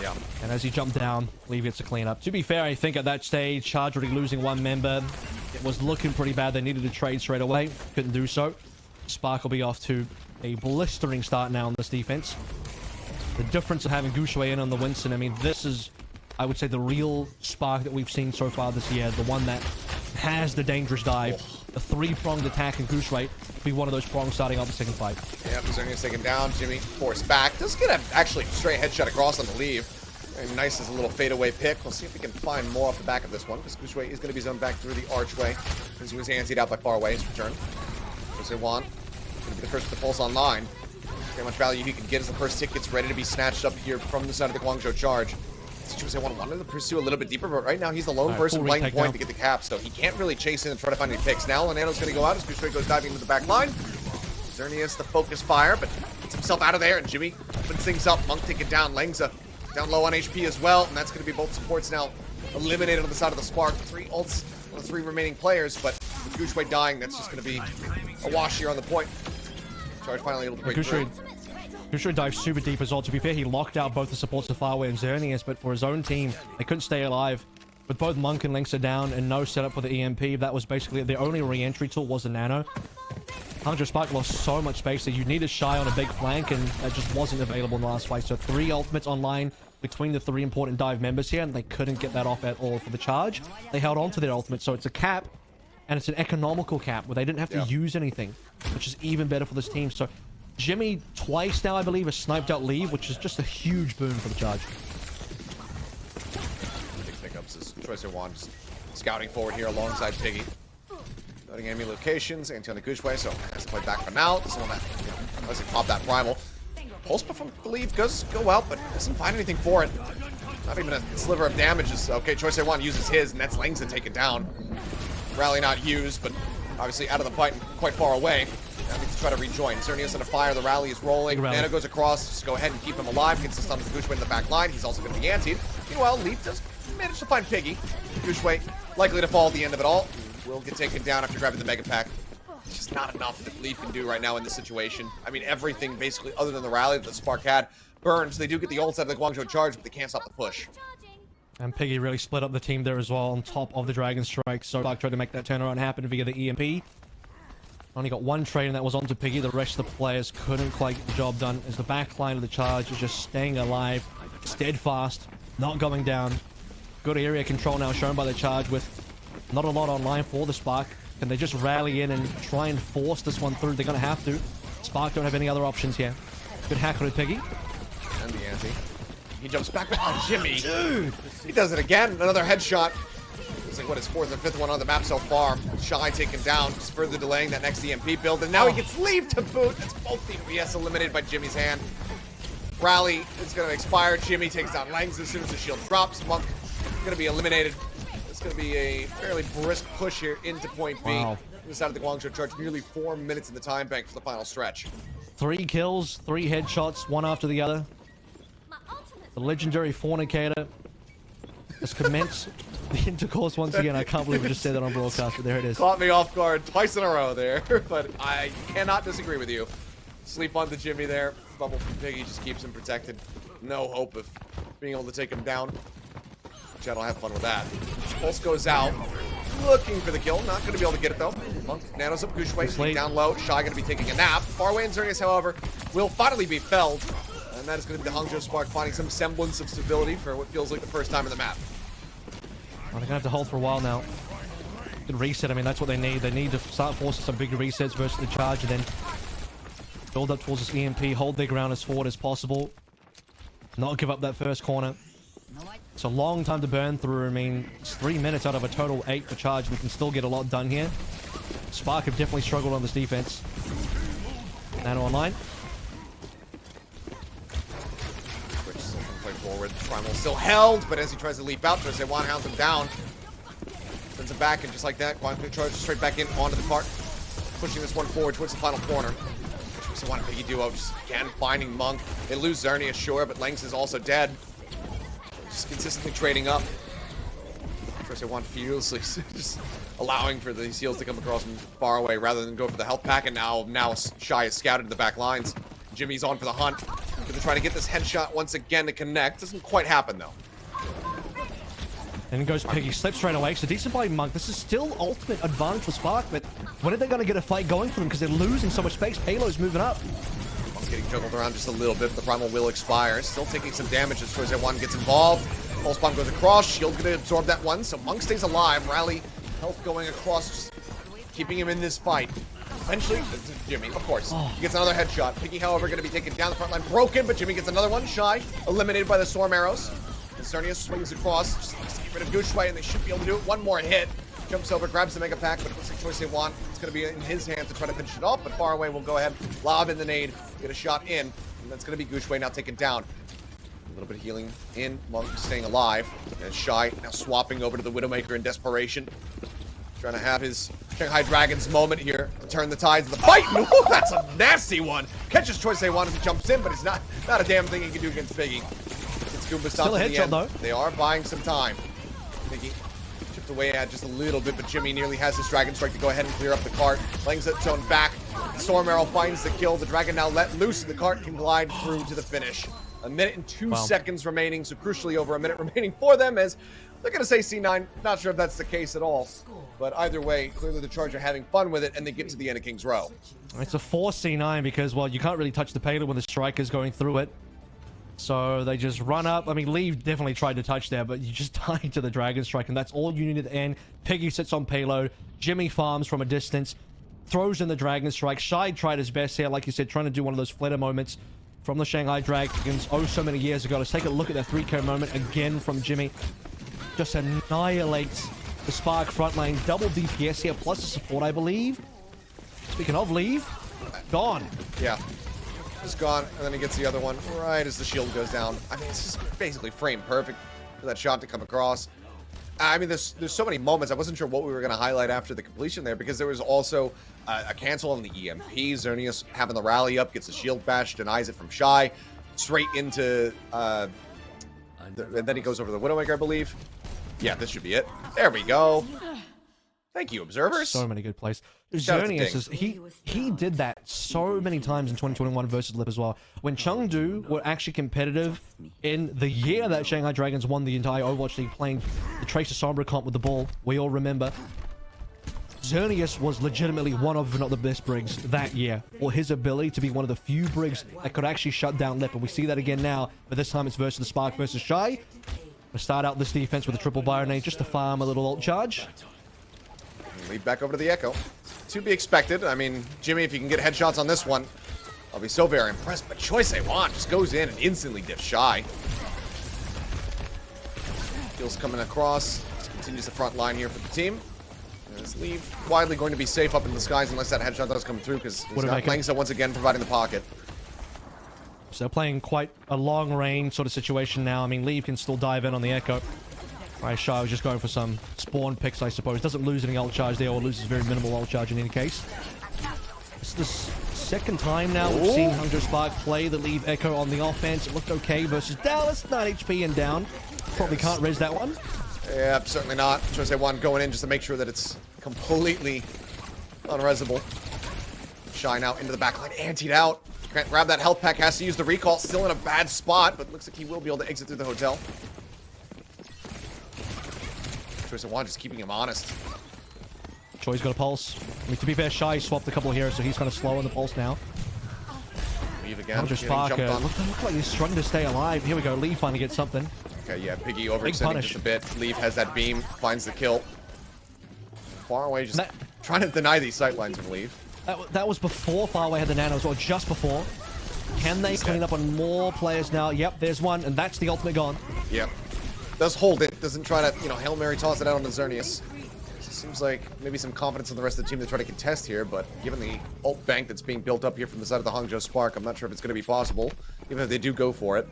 Yeah. And as he jumped down, Leave gets a clean up. To be fair, I think at that stage, Charge already losing one member. It was looking pretty bad. They needed to trade straight away. Couldn't do so. Spark will be off to a blistering start now on this defense. The difference of having GuXue in on the Winston, I mean, this is, I would say, the real Spark that we've seen so far this year. The one that has the dangerous dive. The three-pronged attack and GuXue be one of those prongs starting off the second fight. Yeah, Xerneas taken down. Jimmy forced back. Does get a actually straight headshot across on the Leave. Very nice as a little fadeaway pick. We'll see if we can find more off the back of this one, because GuXue is going to be zoned back through the archway. As he was antsied out by Farway, his return. ChoiSehwan going to be the first to pulse online. Very much value he can get as the first tick gets ready to be snatched up here from the side of the Guangzhou charge. ChoiSehwan wanted to pursue a little bit deeper, but right now he's the lone right, person playing point down. to get the cap, so he can't really chase in and try to find any picks. Now Lenano's going to go out as GuXue goes diving into the back line. Xerneas the focus fire, but gets himself out of there, and Jimmy opens things up. Monk taking down. Lengza down low on HP as well, and that's going to be both supports now eliminated on the side of the Spark. Three ults on the three remaining players, but with GuXue dying, that's just going to be a wash here on the point. Charge finally able to break through. GuXue dives super deep as well. To be fair, he locked out both the supports of Farway and Xerneas, but for his own team, they couldn't stay alive. With both Monk and Lynx are down and no setup for the EMP, that was basically the only re-entry tool was the Nano. Hangzhou Spark lost so much space that you needed Shy on a big flank, and that just wasn't available in the last fight. So three ultimates online between the three important dive members here, and they couldn't get that off at all for the charge. They held on to their ultimate, so it's a cap, and it's an economical cap where they didn't have to yeah. use anything, which is even better for this team. So Jimmy twice now, I believe, has sniped out Leave, which is just a huge boon for the charge. Big pickups as Tracer Juan scouting forward here alongside Piggy. Noting enemy locations, anti on the GuXue, so has to play back for now. This one that, you know, unless he pop that primal. Pulse from Leave does go out, but doesn't find anything for it. Not even a sliver of damage. Is, okay, ChoiSehwan uses his, and that's Langza taken down. Rally not used, but obviously out of the fight and quite far away. Now needs to try to rejoin. Xerneas under fire, the rally is rolling. Nana goes across, just go ahead and keep him alive. Gets the stun of GuXue in the back line. He's also going to be antied. Meanwhile, Leave does manage to find Piggy. GuXue likely to fall at the end of it all will get taken down after grabbing the Mega Pack. just not enough that Leave can do right now in this situation. I mean, everything basically other than the rally that the Spark had burns. They do get the ult out of the Guangzhou charge, but they can't stop the push. And Piggy really split up the team there as well on top of the Dragon Strike. So Spark tried to make that turnaround happen via the EMP. Only got one trade and that was onto Piggy. The rest of the players couldn't quite get the job done as the back line of the charge is just staying alive, steadfast, not going down. Good area control now shown by the charge with not a lot online for the Spark. Can they just rally in and try and force this one through? They're going to have to. Spark don't have any other options here. Good hack on Piggy. And the anti. He jumps back on oh, Jimmy. Dude! He does it again. Another headshot. It's like what his fourth and fifth one on the map so far. Shy taken down, just further delaying that next EMP build. And now he oh. gets Leave to boot. That's both the VS eliminated by Jimmy's hand. Rally is going to expire. Jimmy takes down Langs as soon as the shield drops. Monk going to be eliminated. It's going to be a fairly brisk push here into point B. Wow. This out of the Guangzhou charge. Nearly four minutes in the time bank for the final stretch. Three kills, three headshots, one after the other. The legendary fornicator has commenced the intercourse once again. I can't believe I just said that on broadcast, but there it is. Caught me off guard twice in a row there, but I cannot disagree with you. Sleep on the Jimmy there. Bubble from Piggy just keeps him protected. No hope of being able to take him down. Jet will have fun with that. Pulse goes out. Looking for the kill. Not going to be able to get it, though. Monk nanos up GuXue. Down low. Shy going to be taking a nap. Farway and Xerneas, however, will finally be felled. And that is going to be the Hangzhou Spark finding some semblance of stability for what feels like the first time in the map. Well, they're going to have to hold for a while now. Good reset. I mean, that's what they need. They need to start forcing some bigger resets versus the charge and then build up towards this EMP, hold their ground as forward as possible. Not give up that first corner. It's a long time to burn through. I mean, it's three minutes out of a total eight for charge. We can still get a lot done here. Spark have definitely struggled on this defense. Nano online. Forward. Primal still held, but as he tries to leap out, Juan hounds him down. Sends him back, and just like that, Guan charges straight back in onto the cart. Pushing this one forward towards the final corner. Juan and Piggy Duo just again finding Monk. They lose Xerneas, sure, but Langs is also dead. Just consistently trading up. ChoiSehwan fearlessly just allowing for these heals to come across from Farway rather than go for the health pack, and now now Shy is scouted to the back lines. Jimmy's on for the hunt. Gonna try to get this headshot once again to connect. Doesn't quite happen though. And goes Piggy, slips right away. So decent by Monk. This is still ultimate advantage for Spark, but when are they going to get a fight going for them? Because they're losing so much space. Payload's moving up. Monk's getting juggled around just a little bit, but the Primal will expire. Still taking some damage as ChoiSehwan gets involved. Pulse Bomb goes across. Shield gonna absorb that one, so Monk stays alive. Rally, health going across, just keeping him in this fight. Eventually, Jimmy, of course, oh. he gets another headshot. Piggy, however, going to be taken down the front line, broken, but Jimmy gets another one. Shy, eliminated by the Storm Arrows. Xerneas swings across, just to get rid of GuXue, and they should be able to do it. One more hit. Jumps over, grabs the Mega Pack, but it looks like ChoiSehwan. It's going to be in his hands to try to finish it off, but Farway will go ahead, lob in the nade, get a shot in, and that's going to be GuXue now taken down. A little bit of healing in, Monk staying alive, and Shy now swapping over to the Widowmaker in desperation. Trying to have his Shanghai Dragons moment here to turn the tides of the fight. Ooh, that's a nasty one. Catches ChoiSehwan as he jumps in, but it's not not a damn thing he can do against Piggy. It's Goomba Still a headshot though. They are buying some time. Piggy chipped away at just a little bit, but Jimmy nearly has his Dragon Strike to go ahead and clear up the cart. Langs its own back. Storm Arrow finds the kill. The Dragon now let loose, and the cart can glide through to the finish. A minute and two wow. seconds remaining, so crucially over a minute remaining for them as they're going to say C9. Not sure if that's the case at all. But either way, clearly the Charge are having fun with it, and they get to the end of King's Row. It's a 4 C9 because, well, you can't really touch the payload when the Striker's going through it. So they just run up. I mean, Lee definitely tried to touch there, but you just die to the Dragon Strike, and that's all you need at the end. Piggy sits on payload. Jimmy farms from a distance. Throws in the Dragon Strike. Shy tried his best here, like you said, trying to do one of those flitter moments from the Shanghai Dragons oh so many years ago. Let's take a look at that 3k moment again from Jimmy. Just annihilates the Spark front lane. Double DPS here, plus the support, I believe. Speaking of Leave, gone. Yeah. Just gone, and then he gets the other one right as the shield goes down. I mean, it's just basically frame perfect for that shot to come across. I mean, there's there's so many moments. I wasn't sure what we were going to highlight after the completion there because there was also uh, a cancel on the EMP. Xerneas having the rally up, gets the shield bash, denies it from Shy, straight into, uh, the, and then he goes over the Widowmaker, I believe. Yeah, this should be it. There we go. Thank you, observers. So many good plays. Shout out to Xerneas is he he did that so many times in 2021 versus Lip as well. When Chengdu were actually competitive in the year that Shanghai Dragons won the entire Overwatch League playing the Tracer Sombra comp with the ball, we all remember. Xerneas was legitimately one of, if not the best Briggs that year, or his ability to be one of the few Briggs that could actually shut down Lip, and we see that again now, but this time it's versus the Spark versus Shy. Start out this defense with a triple Byronade just to farm a little ult charge. Lead back over to the Echo. To be expected. I mean, Jimmy, if you can get headshots on this one, I'll be so very impressed. But ChoiSehwan just goes in and instantly dips Shy. Kills coming across. Continues the front line here for the team. Leave widely going to be safe up in the skies unless that headshot does come through because he's What got about- Langsa once again providing the pocket. So playing quite a long range sort of situation now. I mean, Leave can still dive in on the Echo. Right, Shy was just going for some spawn picks, I suppose. Doesn't lose any ult charge there, or loses very minimal ult charge in any case. This is the second time now we've seen Hangzhou Spark play the Leave Echo on the offense. It looked okay versus Dallas, 9 HP and down. Probably can't res that one. Yeah, certainly not. ChoiSehwan going in just to make sure that it's completely unresable. Shy now into the backline, antied out. Can't grab that health pack, has to use the recall. Still in a bad spot, but looks like he will be able to exit through the hotel. ChoiSehwan just keeping him honest. Choi's got a pulse. I mean, to be fair, Shy swapped a couple here, so he's kind of slow on the pulse now. Leave again. Hungry getting Spark jumped uh, on. look, look like he's struggling to stay alive. Here we go. Lee finally gets something. Okay, yeah, Piggy overextending just a bit. Leave has that beam, finds the kill. Farway, just That- trying to deny these sightlines of Leave. That, that was before Farway had the nanos, or just before. Can they clean up on more players now? Yep, there's one, and that's the ultimate gone. Yep. Does hold it. Doesn't try to, you know, Hail Mary toss it out on the Xerneas. Seems like maybe some confidence in the rest of the team to try to contest here, but given the ult bank that's being built up here from the side of the Hangzhou Spark, I'm not sure if it's going to be possible, even if they do go for it.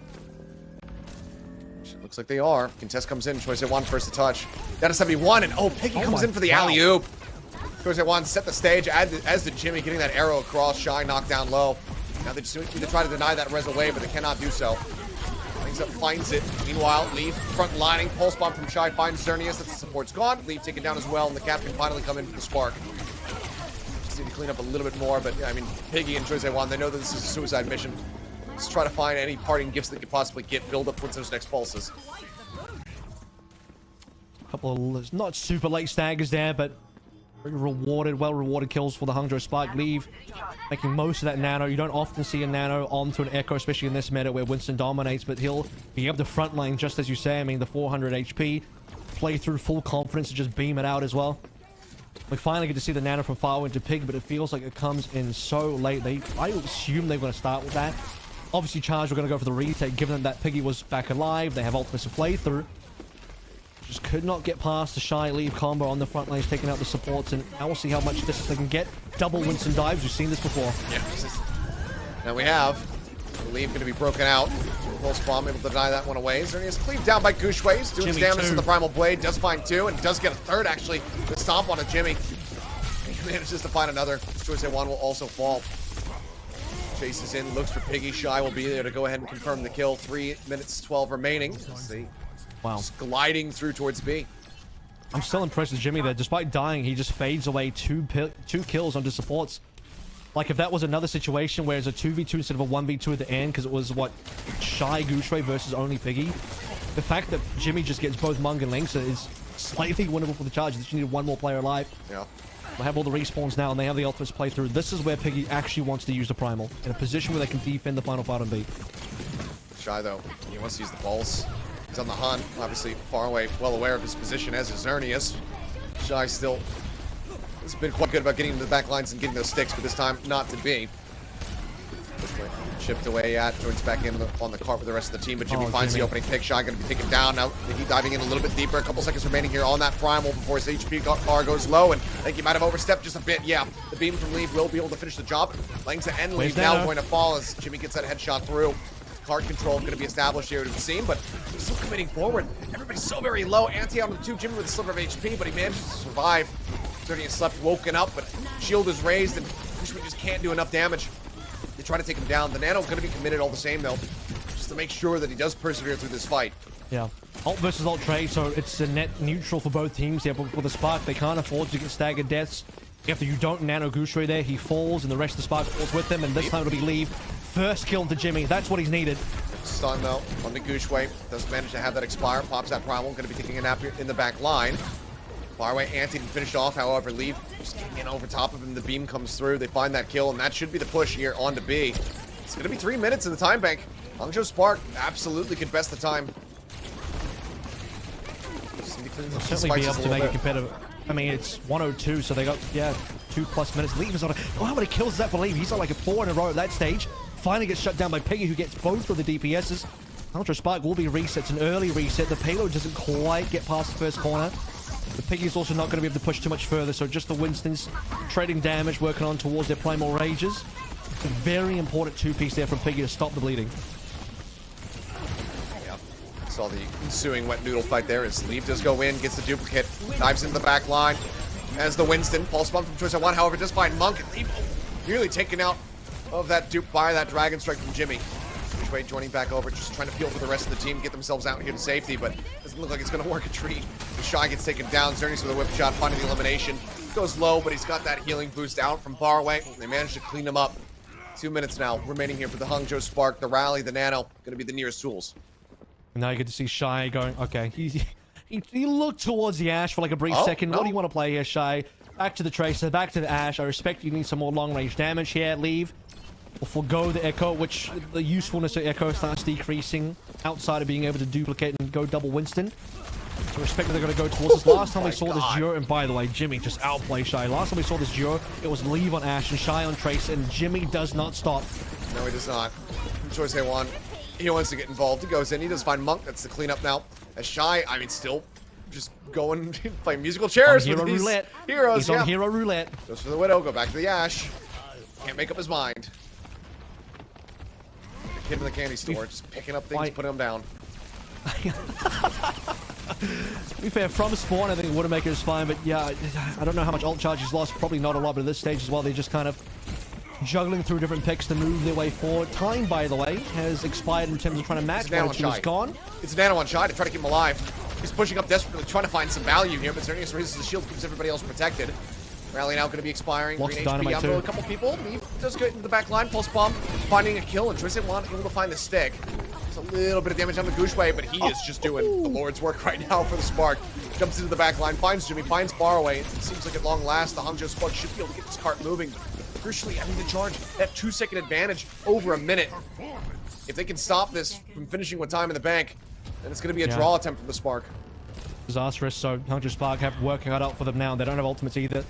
It looks like they are. Contest comes in, ChoiSehwan first to touch. Down to 71, and oh, Piggy Oh comes in for the wow. alley-oop. At one, set the stage, as, as did Jimmy, getting that arrow across, Shy knocked down low. Now they just need to try to deny that res away, but they cannot do so. Up, finds it. Meanwhile, Leave front lining, pulse bomb from Shy finds Xerneas. That's the support's gone. Leave taken down as well, and the cap can finally come in for the spark. Just need to clean up a little bit more, but I mean, Piggy and ChoiSehwan, they know that this is a suicide mission. Let's try to find any parting gifts they could possibly get, build up towards those next pulses. A couple of not super late staggers there, but rewarded, well rewarded kills for the Hangzhou Spark. Leave making most of that nano. You don't often see a nano onto an Echo, especially in this meta where Winston dominates, but he'll be able to front line just as you say. I mean, the 400 HP, play through full confidence and just beam it out as well. We finally get to see the nano from far into Pig, but it feels like it comes in so late. They, I assume they're going to start with that. Obviously, Charge were going to go for the retake, given that Piggy was back alive. They have ultimates to play through. Just could not get past the shy leave combo on the front lines, taking out the supports, and now we'll see how much distance they can get. Double Winston dives, we've seen this before. Yeah. Now we have Leave going to be broken out. Pulse bomb able to deny that one away. Xerneas cleaved down by GuXue's, doing his Jimmy, damage two. to the Primal Blade. Does find two, and does get a third actually. The stomp on a Jimmy. He manages to find another. ChoiSehwan will also fall. Chases in, looks for Piggy. Shy will be there to go ahead and confirm the kill. Three minutes, 12 remaining. Let's see. Wow. Just gliding through towards B. I'm still impressed with Jimmy there. Despite dying, he just fades away two two kills onto supports. Like if that was another situation where it's a 2v2 instead of a 1v2 at the end, because it was what Shy GuXue versus only Piggy. The fact that Jimmy just gets both Mung and Linksa is slightly winnable for the Chargers. They just needed one more player alive. Yeah. They have all the respawns now, and they have the ultimates play through. This is where Piggy actually wants to use the Primal. In a position where they can defend the final fight on B. Shy though, he wants to use the pulse. He's on the hunt, obviously Farway, well aware of his position as is Xerneas. Shy still has been quite good about getting into the back lines and getting those sticks, but this time not to be. Chipped away at, joins back in on the cart with the rest of the team, but Jimmy Oh, finds Jimmy. the opening pick. Shy going to be taken down now. He diving in a little bit deeper. A couple seconds remaining here on that primal before his HP bar goes low, and I think he might have overstepped just a bit. Yeah, the beam from Leave will be able to finish the job. Langsa and Leave now going to fall as Jimmy gets that headshot through. Card control going to be established here, it would seem, but still committing forward. Everybody's so very low. Anti on the two, Jimmy with a sliver of HP, but he manages to survive. Certainly slept, woken up, but shield is raised, and Cushman just can't do enough damage. They try to take him down. The Nano going to be committed all the same, though, just to make sure that he does persevere through this fight. Yeah. Alt versus alt trade, so it's a net neutral for both teams here. But for the Spark, they can't afford to get staggered deaths. After you don't nano GuXue there, he falls, and the rest of the Spark falls with him, and this time it'll be Leave. First kill into Jimmy. That's what he's needed. Stun though on the GuXue. Does manage to have that expire. Pops that Primal. Going to be taking a nap in the back line. Far Farway anti finished off, however, Leave just getting in over top of him. The beam comes through. They find that kill, and that should be the push here on to B. It's going to be three minutes in the time bank. Hangzhou Spark absolutely could best the time. Certainly be able to make it competitive. I mean, it's 102, so they got, yeah, two plus minutes. Leave is on a... Oh, how many kills is that for Leave? He's on like a four in a row at that stage. Finally gets shut down by Piggy, who gets both of the DPSs. Ultra Spark will be reset. An early reset. The payload doesn't quite get past the first corner. The Piggy's also not going to be able to push too much further, so just the Winstons trading damage, working on towards their Primal Rages. Very important two-piece there from Piggy to stop the bleeding. Saw the ensuing wet noodle fight there as Leave does go in, gets the duplicate, dives into the back line. As the Winston, pulse bomb from ChoiSehwan, however, just find Monk Leave nearly taken out of that dupe by that Dragon Strike from Jimmy. Wade joining back over, just trying to peel for the rest of the team, get themselves out here to safety, but doesn't look like it's going to work a treat. The Shy gets taken down, Xerneas with a whip shot, finding the elimination. Goes low, but he's got that healing boost out from Farway. They managed to clean him up. Two minutes now remaining here for the Hangzhou Spark, the Rally, the Nano, going to be the nearest tools. And now you get to see Shy going, okay, he, he, he looked towards the Ash for like a brief oh, second. No. What do you oh. want to play here, Shy? Back to the Tracer, back to the Ash. I respect you need some more long-range damage here. Leave or forego the Echo, which the usefulness of Echo starts decreasing outside of being able to duplicate and go double Winston. So respect that they're going to go towards this. Oh Last time we saw God. this duo, and by the way, Jimmy just outplay Shy. Last time we saw this duo, it was Leave on Ash and Shy on Trace, and Jimmy does not stop. No, he does not. ChoiSehwan. He wants to get involved. He goes in. He does find Monk. That's the cleanup now. As Shy, I mean, still just going playing musical chairs on hero with roulette. heroes. He's yeah. on hero roulette. Goes for the Widow. Go back to the Ash. Can't make up his mind. Kid in the candy store, just picking up things, putting them down. to be fair, from spawn, I think Widowmaker is fine, but yeah, I don't know how much ult charge he's lost. Probably not a lot, but at this stage as well, they're just kind of juggling through different picks to move their way forward. Time, by the way, has expired in terms of trying to match. One two is gone. It's Nano on Shy to try to keep him alive. He's pushing up desperately, trying to find some value here, but Xerneas raises the shield, keeps everybody else protected. Rally now going to be expiring. Lots Green HP onto a couple people. He does get into the back line. Pulse bomb, finding a kill, and ChoiSehwan able to find the stick. It's a little bit of damage on the GuXue, but he is just doing the oh. Lord's work right now for the Spark. Jumps into the back line, finds Jimmy, finds Farway. It seems like at long last, the Hangzhou Spark should be able to get this cart moving. Crucially, having to charge that two-second advantage over a minute. If they can stop this from finishing with time in the bank, then it's going to be a yeah. draw attempt from the Spark. Disastrous, so Hangzhou Spark have work cut out for them now. They don't have ultimates either.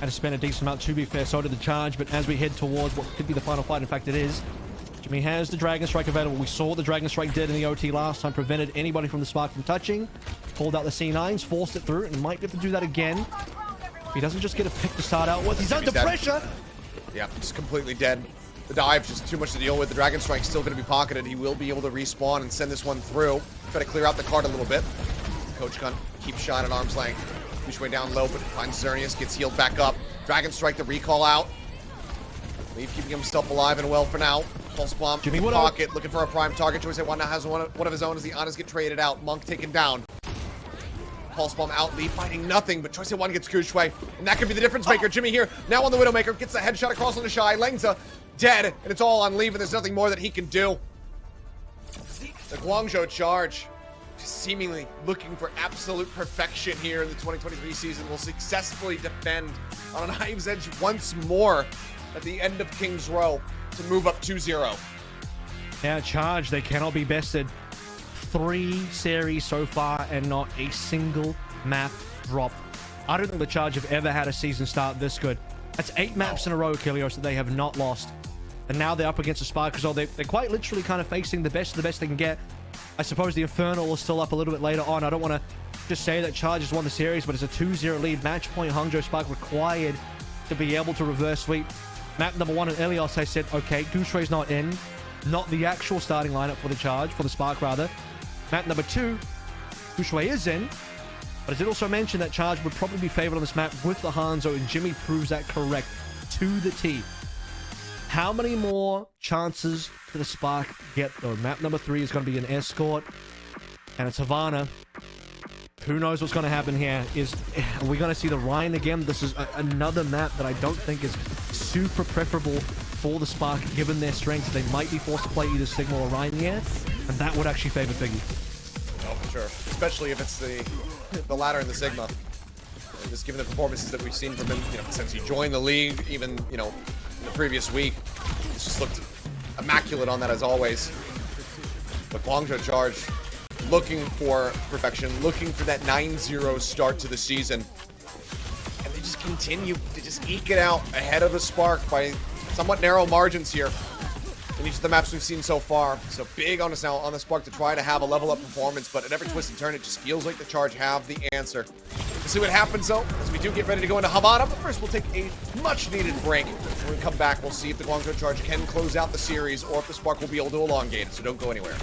Had to spend a decent amount, to be fair, so did the charge, but as we head towards what could be the final fight, in fact it is, Jimmy has the Dragon Strike available. We saw what the Dragon Strike did in the OT last time, prevented anybody from the Spark from touching, pulled out the C9s, forced it through, and might be able to do that again. He doesn't just get a pick to start out with, he's under pressure! Yeah, just completely dead. The dive just too much to deal with. The Dragon Strike still going to be pocketed. He will be able to respawn and send this one through. Try to clear out the card a little bit. Coach Gun keeps shot at arm's length. Push way down low, but finds Xerneas, gets healed back up. Dragon Strike the recall out. Leave keeping himself alive and well for now. Pulse Bomb Jimmy in pocket, looking for a prime target. ChoiSehwan now has one of, one of his own as the Honors get traded out. Monk taken down. Pulse Bomb out, Lee finding nothing, but ChoiSehwan gets GuXue, and that could be the difference maker. Jimmy here, now on the Widowmaker, gets the headshot across on the Shy. Lengza dead, and it's all on Leave, and there's nothing more that he can do. The Guangzhou charge seemingly looking for absolute perfection here in the 2023 season, will successfully defend on an knife's edge once more at the end of King's Row to move up 2-0. Now charge, they cannot be bested. Three series so far and not a single map drop. I don't think the Charge have ever had a season start this good. That's eight maps in a row, Kilios, that they have not lost. And now they're up against the Spark as well. They're, quite literally kind of facing the best of the best they can get. I suppose the Infernal is still up a little bit later on. I don't want to just say that Chargers won the series, but it's a 2-0 lead. Match point Hangzhou Spark required to be able to reverse sweep. Map number one in Ilios, I said, okay, GuXue's not in. Not the actual starting lineup for the Charge, for the Spark rather. Map number two, GuXue is in. But I did also mention that Charge would probably be favored on this map with the Hanzo, and Jimmy proves that correct to the T. How many more chances do the Spark get, though? Map number three is going to be an escort. and it's Havana. Who knows what's going to happen here? Is are we going to see the Ryan again? This is a, another map that I don't think is super preferable for the Spark, given their strengths. They might be forced to play either Sigma or Rein here, and that would actually favor Piggy. Oh, for sure. Especially if it's the the latter in the Sigma. Just given the performances that we've seen from him, you know, since he joined the league, even, you know, the previous week. He's just looked immaculate on that as always. But Guangzhou Charge looking for perfection, looking for that 9-0 start to the season. And they just continue to just eke it out ahead of the Spark by somewhat narrow margins here in each of the maps we've seen so far. So big on us now on the Spark to try to have a level up performance, but at every twist and turn, it just feels like the Charge have the answer. We'll see what happens though, as we do get ready to go into Havana, but first we'll take a much needed break. When we come back, we'll see if the Guangzhou Charge can close out the series or if the Spark will be able to elongate it, so don't go anywhere.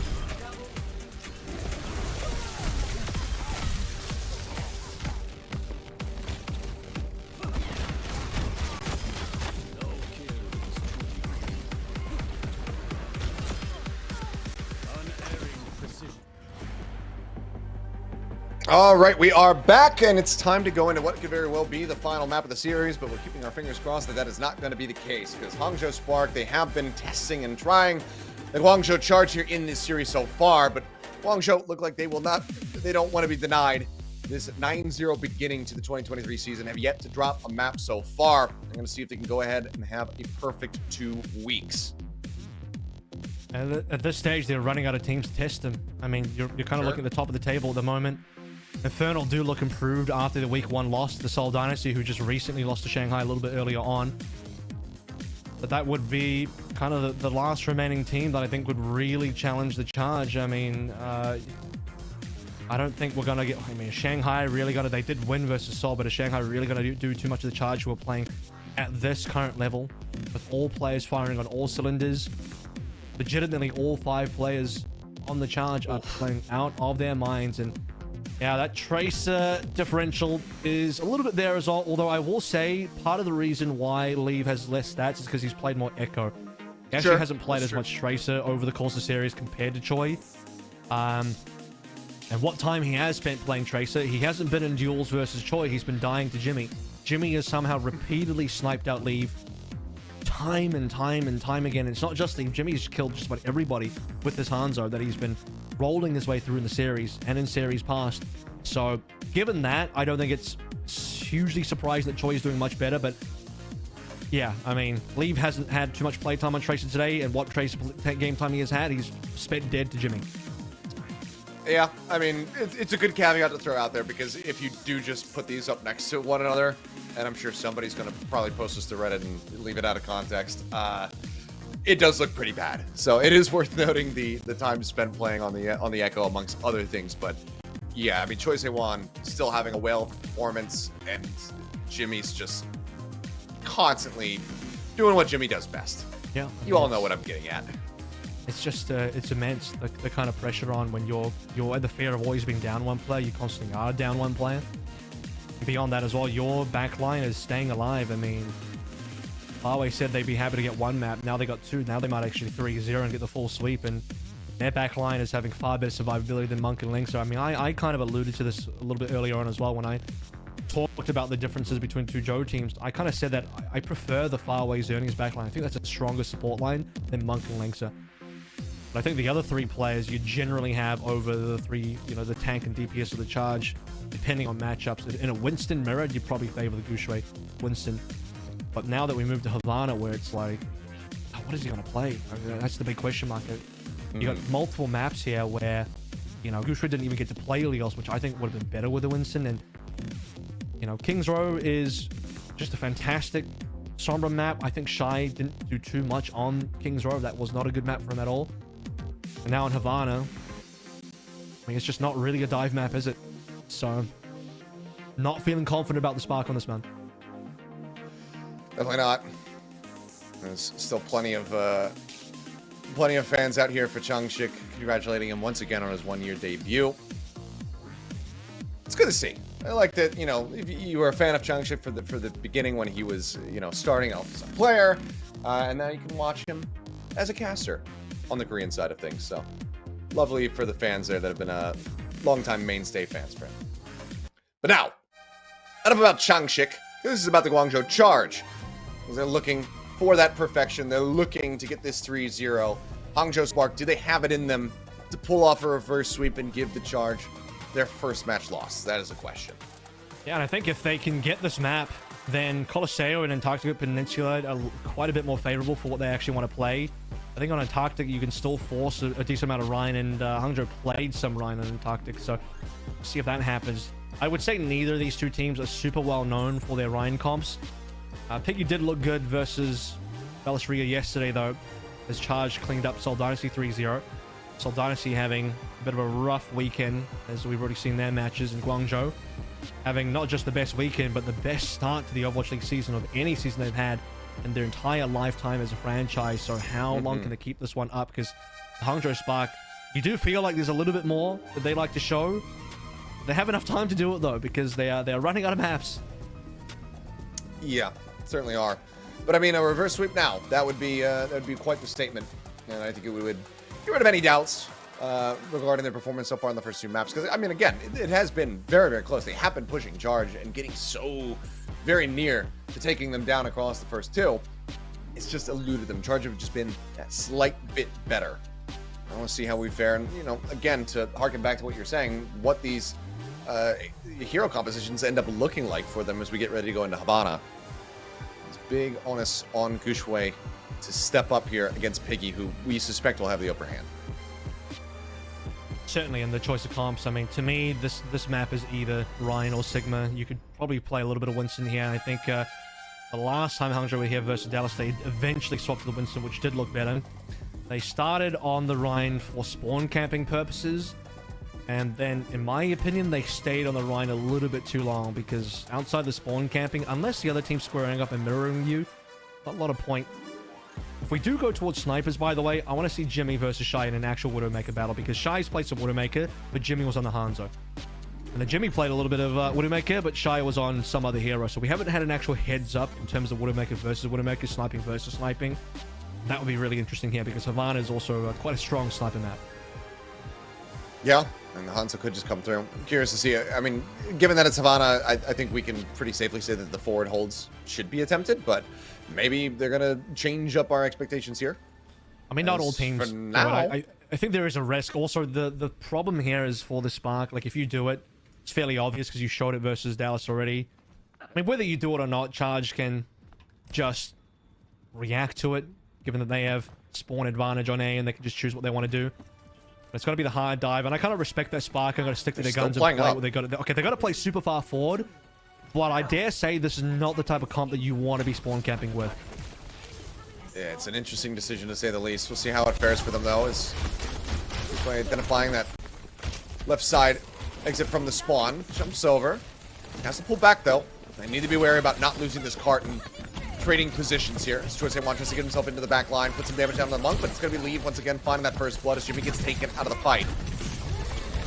All right, we are back, and it's time to go into what could very well be the final map of the series, but we're keeping our fingers crossed that that is not going to be the case, because Hangzhou Spark, they have been testing and trying the Guangzhou Charge here in this series so far, but Guangzhou look like they will not, they don't want to be denied. This 9-0 beginning to the 2023 season have yet to drop a map so far. I'm going to see if they can go ahead and have a perfect two weeks. And at this stage, they're running out of teams to test them. I mean, you're, you're kind of sure. looking at the top of the table at the moment. Infernal do look improved after the week one loss to the Seoul Dynasty, who just recently lost to Shanghai a little bit earlier on. But that would be kind of the, the last remaining team that I think would really challenge the charge. I mean, uh, I don't think we're going to get... I mean, Shanghai really got to... They did win versus Seoul, but is Shanghai really going to do, do too much of the charge who are playing at this current level with all players firing on all cylinders? Legitimately, all five players on the charge are playing out of their minds and yeah, that Tracer differential is a little bit there as well. Although I will say part of the reason why Leave has less stats is because he's played more Echo. He actually sure. hasn't played That's as true. much Tracer over the course of the series compared to Choi. Um, and what time he has spent playing Tracer, he hasn't been in duels versus Choi. He's been dying to Jimmy. Jimmy has somehow repeatedly sniped out Leave time and time and time again. It's not just Leave. Jimmy's killed just about everybody with this Hanzo that he's been rolling his way through in the series and in series past. So given that, I don't think it's hugely surprising that Choi is doing much better, but yeah, I mean, Leave hasn't had too much playtime on Tracer today, and what Tracer game time he has had, he's spent dead to Jimmy. Yeah, I mean, it's a good caveat to throw out there because if you do just put these up next to one another, and I'm sure somebody's going to probably post this to Reddit and leave it out of context, uh, it does look pretty bad. So it is worth noting the the time spent playing on the on the Echo amongst other things. But yeah, I mean Choi Wan still having a whale performance, and Jimmy's just constantly doing what Jimmy does best. Yeah, you all know what I'm getting at. It's just uh, it's immense the, the kind of pressure on when you're you're at the fear of always being down one player. You constantly are down one player. Beyond that as well, your backline is staying alive. I mean, Huawei said they'd be happy to get one map. Now they got two. Now they might actually 3-0 and get the full sweep. And their backline is having far better survivability than Monk and Link. So, I mean, I, I kind of alluded to this a little bit earlier on as well when I talked about the differences between two Joe teams. I kind of said that I prefer the Farway Xerneas backline. I think that's a stronger support line than Monk and Linksa. But I think the other three players you generally have over the three, you know, the tank and DPS of the charge, depending on matchups. In a Winston mirror, you'd probably favor the Guxue Winston. But now that we move to Havana, where it's like, oh, what is he going to play? I mean, that's the big question mark. You got hmm. multiple maps here where, you know, Guxue didn't even get to play Ilios, which I think would have been better with a Winston. And, you know, King's Row is just a fantastic Sombra map. I think Shy didn't do too much on King's Row. That was not a good map for him at all. And now in Havana, I mean, it's just not really a dive map, is it? So, not feeling confident about the spark on this man. Definitely not. There's still plenty of uh, plenty of fans out here for Changshik, congratulating him once again on his one-year debut. It's good to see. I like that, you know, if you were a fan of Changshik for the for the beginning when he was, you know, starting out as a player, uh, and now you can watch him as a caster on the Korean side of things. So lovely for the fans there that have been uh, longtime mainstay fans for him. But now, enough about Changshik. This is about the Guangzhou Charge. They're looking for that perfection. They're looking to get this 3-0. Hangzhou Spark, do they have it in them to pull off a reverse sweep and give the Charge their first match loss? That is a question. Yeah, and I think if they can get this map, then Colosseo and Antarctica Peninsula are quite a bit more favorable for what they actually want to play. I think on Antarctic you can still force a, a decent amount of Rein, and uh, Hangzhou played some Rein on Antarctic, so see if that happens. I would say neither of these two teams are super well known for their Rein comps. Uh, Piggy did look good versus Dallas Riga yesterday, though. His charge cleaned up Seoul Dynasty 3-0. Seoul Dynasty having a bit of a rough weekend, as we've already seen their matches in Guangzhou. Having not just the best weekend, but the best start to the Overwatch League season of any season they've had in their entire lifetime as a franchise. So how long can they keep this one up? Because Hangzhou Spark, you do feel like there's a little bit more that they like to show. They have enough time to do it though, because they are they are running out of maps. Yeah, certainly are. But I mean, a reverse sweep now that would be uh, that would be quite the statement, and I think it would get rid of any doubts uh, regarding their performance so far in the first two maps. Because I mean, again, it, it, has been very very close. They have been pushing charge and getting so very near to taking them down across the first two. It's just eluded them. Charge have just been a slight bit better. I want to see how we fare, and you know, again, to harken back to what you're saying, what these uh, hero compositions end up looking like for them as we get ready to go into Havana. It's big onus on Guxue to step up here against Piggy, who we suspect will have the upper hand. Certainly, in the choice of comps, I mean, to me, this this map is either Rein or Sigma. You could probably play a little bit of Winston here. I think uh, the last time Hangzhou were here versus Dallas, they eventually swapped to the Winston, which did look better. They started on the Rein for spawn camping purposes, and then, in my opinion, they stayed on the Rein a little bit too long because outside the spawn camping, unless the other team's squaring up and mirroring you, not a lot of point. If we do go towards snipers, by the way, I want to see Jimmy versus Shy in an actual Widowmaker battle because Shy's played some Widowmaker, but Jimmy was on the Hanzo. And then Jimmy played a little bit of uh, Widowmaker, but Shy was on some other hero. So we haven't had an actual heads up in terms of Widowmaker versus Widowmaker, sniping versus sniping. That would be really interesting here because Havana is also uh, quite a strong sniper map. Yeah, and the Hanzo could just come through. I'm curious to see. I mean, given that it's Havana, I, I, think we can pretty safely say that the forward holds should be attempted, but maybe they're going to change up our expectations here. I mean, not As all teams. For now, I, I, think there is a risk. Also, the, the problem here is for the Spark, like if you do it, it's fairly obvious because you showed it versus Dallas already. I mean, whether you do it or not, Charge can just react to it, given that they have spawn advantage on A and they can just choose what they want to do. It's going to be the hard dive, and I kind of respect that Spark. I'm going to stick to They're their guns and play up. what they got. Okay, they got to play super far forward, but I dare say this is not the type of comp that you want to be spawn camping with. Yeah, it's an interesting decision to say the least. We'll see how it fares for them though. Is by identifying that left side exit from the spawn, jumps over, has to pull back though. They need to be wary about not losing this cart and trading positions here. As Choice wants to get himself into the back line, put some damage down on the Monk, but it's to be Leave once again finding that first blood as Jimmy gets taken out of the fight.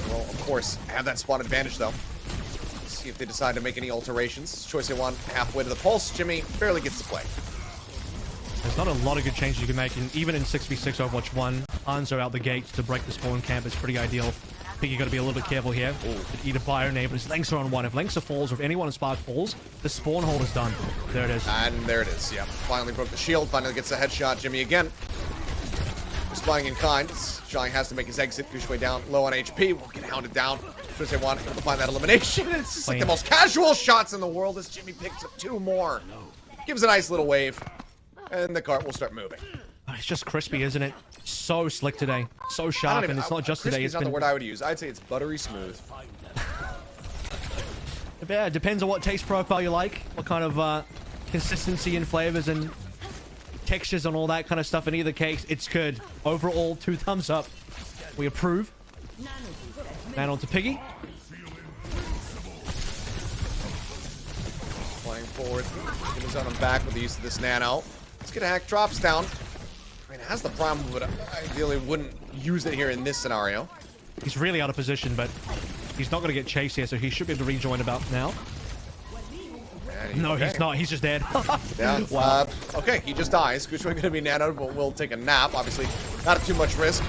Well, of course, have that spawn advantage though. See if they decide to make any alterations. ChoiSehwan halfway to the pulse. Jimmy barely gets to play. There's not a lot of good changes you can make, and even in 6v6 Overwatch 1, Hanzo out the gate to break the spawn camp is pretty ideal I think you got to be a little bit careful here. Either buy or name, but his Lengths are on one. If Lengths falls, or if anyone in Spark falls, the spawn hold is done. There it is. And there it is, yeah. Finally broke the shield, finally gets a headshot. Jimmy again. Responding in kind. Shang has to make his exit, push way down, low on HP. Will get hounded down. First they want to find that elimination. It's just like the most casual shots in the world as Jimmy picks up two more. Gives a nice little wave. And the cart will start moving. It's just crispy, isn't it? So slick today. So sharp, even, and it's not just today. It's not been... the word I would use. I'd say it's buttery smooth. yeah, depends on what taste profile you like. What kind of uh, consistency and flavors and textures and all that kind of stuff. In either case, it's good. Overall, two thumbs up. We approve. Man on to Piggy. Playing forward. Get on him back with the use of this nano. Let's get a hack drops down I mean, has the problem, but ideally wouldn't use it here in this scenario. He's really out of position, but he's not going to get chased here, so he should be able to rejoin about now. no, okay. he's not. He's just dead. yeah. Wow. Uh, okay, he just dies. GuXue going to be nanoed, but we'll take a nap. Obviously, not too much risk.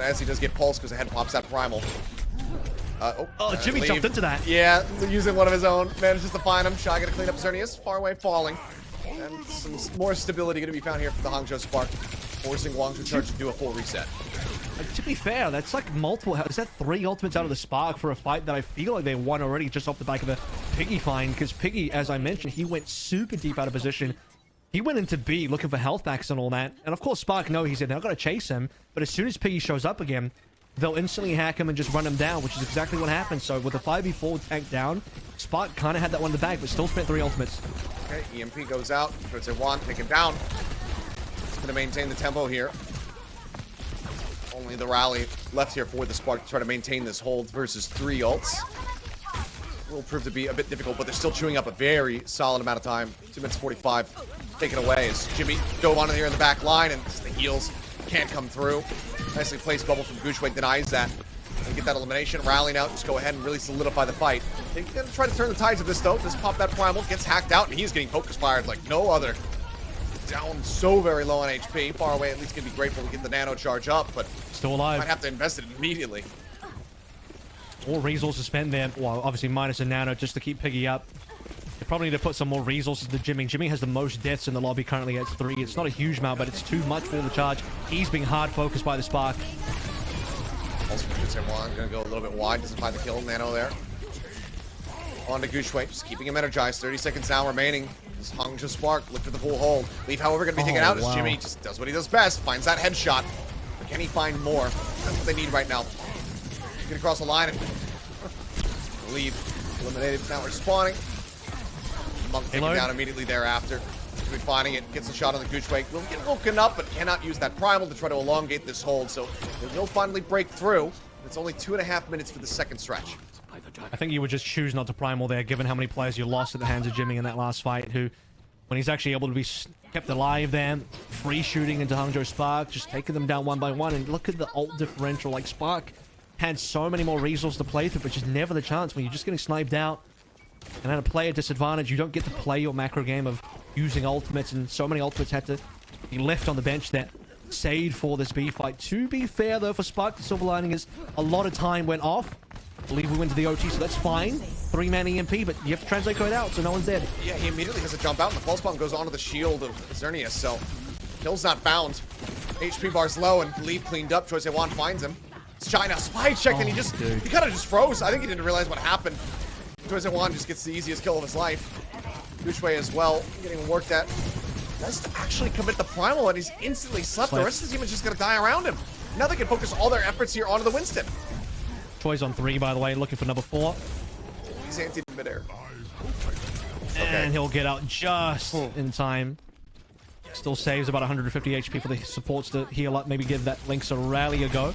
And as he does get pulsed because the head pops out primal. Uh, oh, Oh, uh, Jimmy leave. jumped into that. Yeah, using one of his own. Manages to find him. Shy gonna clean up Xerneas. Farway, falling. And some more stability gonna be found here for the Hangzhou Spark. Forcing Guangzhou Charge to do a full reset. Uh, to be fair, that's like multiple. Is that three ultimates out of the Spark for a fight that I feel like they won already just off the back of a Piggy find? Because Piggy, as I mentioned, he went super deep out of position. He went into B looking for health packs and all that. And of course, Spark know he's in. they're not going to chase him. But as soon as Piggy shows up again, they'll instantly hack him and just run him down, which is exactly what happened. So with the 5v4 tank down, Spark kind of had that one in the bag, but still spent three ultimates. Okay, EMP goes out. Puts it one, taken down. It's gonna maintain the tempo here. Only the rally left here for the Spark to try to maintain this hold versus three ults. Will prove to be a bit difficult, but they're still chewing up a very solid amount of time. Two minutes 45 taken away as Jimmy dove on here in the back line and the heels can't come through. Nicely placed bubble from GuXue denies that. And get that elimination. Rallying out, just go ahead and really solidify the fight. They're gonna try to turn the tides of this though. Just pop that primal, gets hacked out, and he's getting focus fired like no other. Down so very low on HP. Farway, at least gonna be grateful to get the nano charge up, but Still alive. might have to invest it immediately. All resources spent there. Well, obviously minus a nano just to keep Piggy up. They probably need to put some more resources to Jimmy. Jimmy has the most deaths in the lobby currently at three. It's not a huge amount, but it's too much for the charge. He's being hard focused by the Spark. Also, gets him one. Gonna go a little bit wide. Doesn't find the kill. Nano there. On to GuXue, just keeping him energized. 30 seconds now remaining. This Hangzhou Spark lifted the full hold. Leave, however, gonna be taken Oh, out as wow. Jimmy just does what he does best. Finds that headshot. But can he find more? That's what they need right now. Get across the line and leave. Eliminated. Now we're spawning. Monk taken Halo. down immediately thereafter. Be finding it, gets a shot on the GuXue. Will get woken up, but cannot use that primal to try to elongate this hold. So it will finally break through. It's only two and a half minutes for the second stretch. I think you would just choose not to primal there, given how many players you lost at the hands of Jimmy in that last fight, who, when he's actually able to be kept alive then, free shooting into Hangzhou Spark, just taking them down one by one, and look at the ult differential. Like, Spark had so many more resources to play through, but just never the chance when you're just getting sniped out. And at a player disadvantage, you don't get to play your macro game of using ultimates, and so many ultimates had to be left on the bench that saved for this B fight. To be fair, though, for Spark, the silver lining is a lot of time went off. I believe we went to the OT, so that's fine. Three-man EMP, but you have to translate code out, so no one's dead. Yeah, he immediately has to jump out, and the pulse bomb goes onto the shield of Xerneas, so kill's not bound. HP bar's low, and Leave cleaned up. ChoiSehwan finds him. China spy checked, and he Oh, just dude. he kind of just froze. I think he didn't realize what happened. ChoiSehwan just gets the easiest kill of his life. GuXue as well, getting worked at. To actually commit the primal, and he's instantly slept. The rest of the team is just gonna die around him. Now they can focus all their efforts here onto the Winston. Troy's on three, by the way, looking for number four. He's anti midair. And he'll get out just hmm. in time. Still saves about 150 HP for the supports to heal up, maybe give that Lynx a rally a go.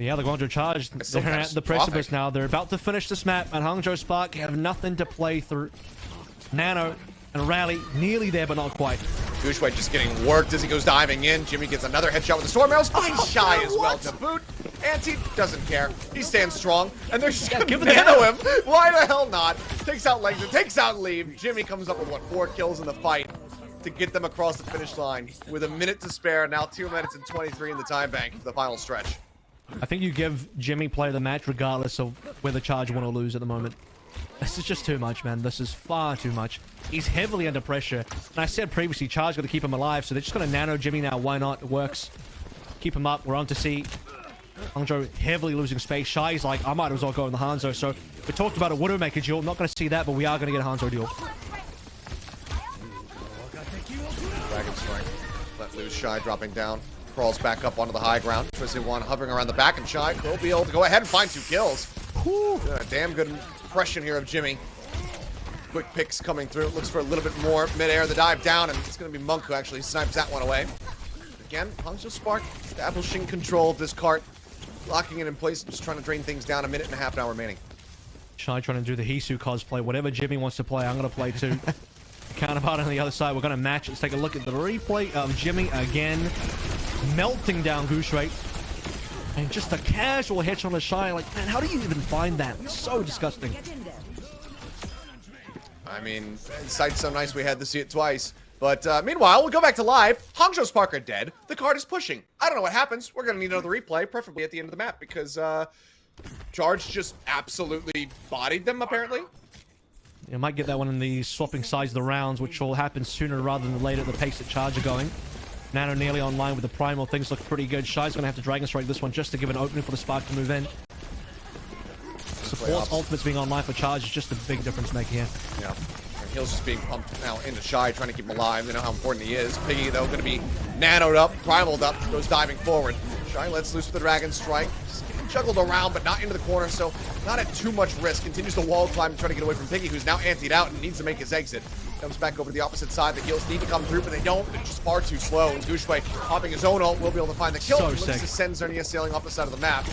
Yeah, the Guangzhou charge. still They're at the precipice now. They're about to finish this map, and Hangzhou Spark have nothing to play through. Nano and Rally nearly there, but not quite. GuXue just getting worked as he goes diving in. Jimmy gets another headshot with the storm arrows. Finds Shy as well to boot. Anti doesn't care. He stands strong, and they're just Yeah, gonna give it the nano nano. him. Why the hell not? Takes out legs, takes out Leave. Jimmy comes up with what four kills in the fight to get them across the finish line with a minute to spare. Now two minutes and 23 in the time bank for the final stretch. I think you give Jimmy play the match regardless of whether Charge win or lose at the moment. This is just too much, man. This is far too much. He's heavily under pressure. And I said previously, Charge got to keep him alive, so they're just going to nano Jimmy now. Why not? It works. Keep him up. We're on to see Hangzhou heavily losing space. Shy's like, I might as well go in the Hanzo. So we talked about a Widowmaker duel. Not going to see that, but we are going to get a Hanzo duel. Dragon Strike. Let loose Shy dropping down. Crawls back up onto the high ground. Twisted one hovering around the back, and Shy will be able to go ahead and find two kills. Doing a damn good impression here of Jimmy. Quick picks coming through. Looks for a little bit more midair. The dive down, and it's going to be Monk who actually snipes that one away. Again, Hangzhou Spark establishing control of this cart. Locking it in place, just trying to drain things down. A minute and a half now remaining. Shy trying to do the Hisu cosplay. Whatever Jimmy wants to play, I'm going to play too. Counterpart on the other side. We're going to match. Let's take a look at the replay of Jimmy again. Melting down GuXue. And just a casual hitch on the Shy. Like, man, how do you even find that? It's so disgusting. I mean, sight's so nice we had to see it twice. But uh, meanwhile, we'll go back to live. Hangzhou Spark are dead. The card is pushing. I don't know what happens. We're going to need another replay, preferably at the end of the map, because uh, Charge just absolutely bodied them, apparently. You might get that one in the swapping sides of the rounds, which will happen sooner rather than later at the pace that Charge are going. Nano nearly online with the Primal. Things look pretty good. Shy's going to have to Dragon Strike this one just to give an opening for the Spark to move in. Support's ultimates being online for Charge is just a big difference maker here. Yeah. And Heal's just being pumped now into Shy, trying to keep him alive. They know how important he is. Piggy, though, going to be nanoed up, primaled up, goes diving forward. Shy lets loose with the Dragon Strike. Just getting juggled around, but not into the corner, so not at too much risk. Continues to wall climb to try to get away from Piggy, who's now antied out and needs to make his exit. Comes back over to the opposite side. The heals need to come through, but they don't. They're just far too slow. And GuXue, popping his own ult, will be able to find the kill. So looks sick. to send Xerneas sailing off the side of the map.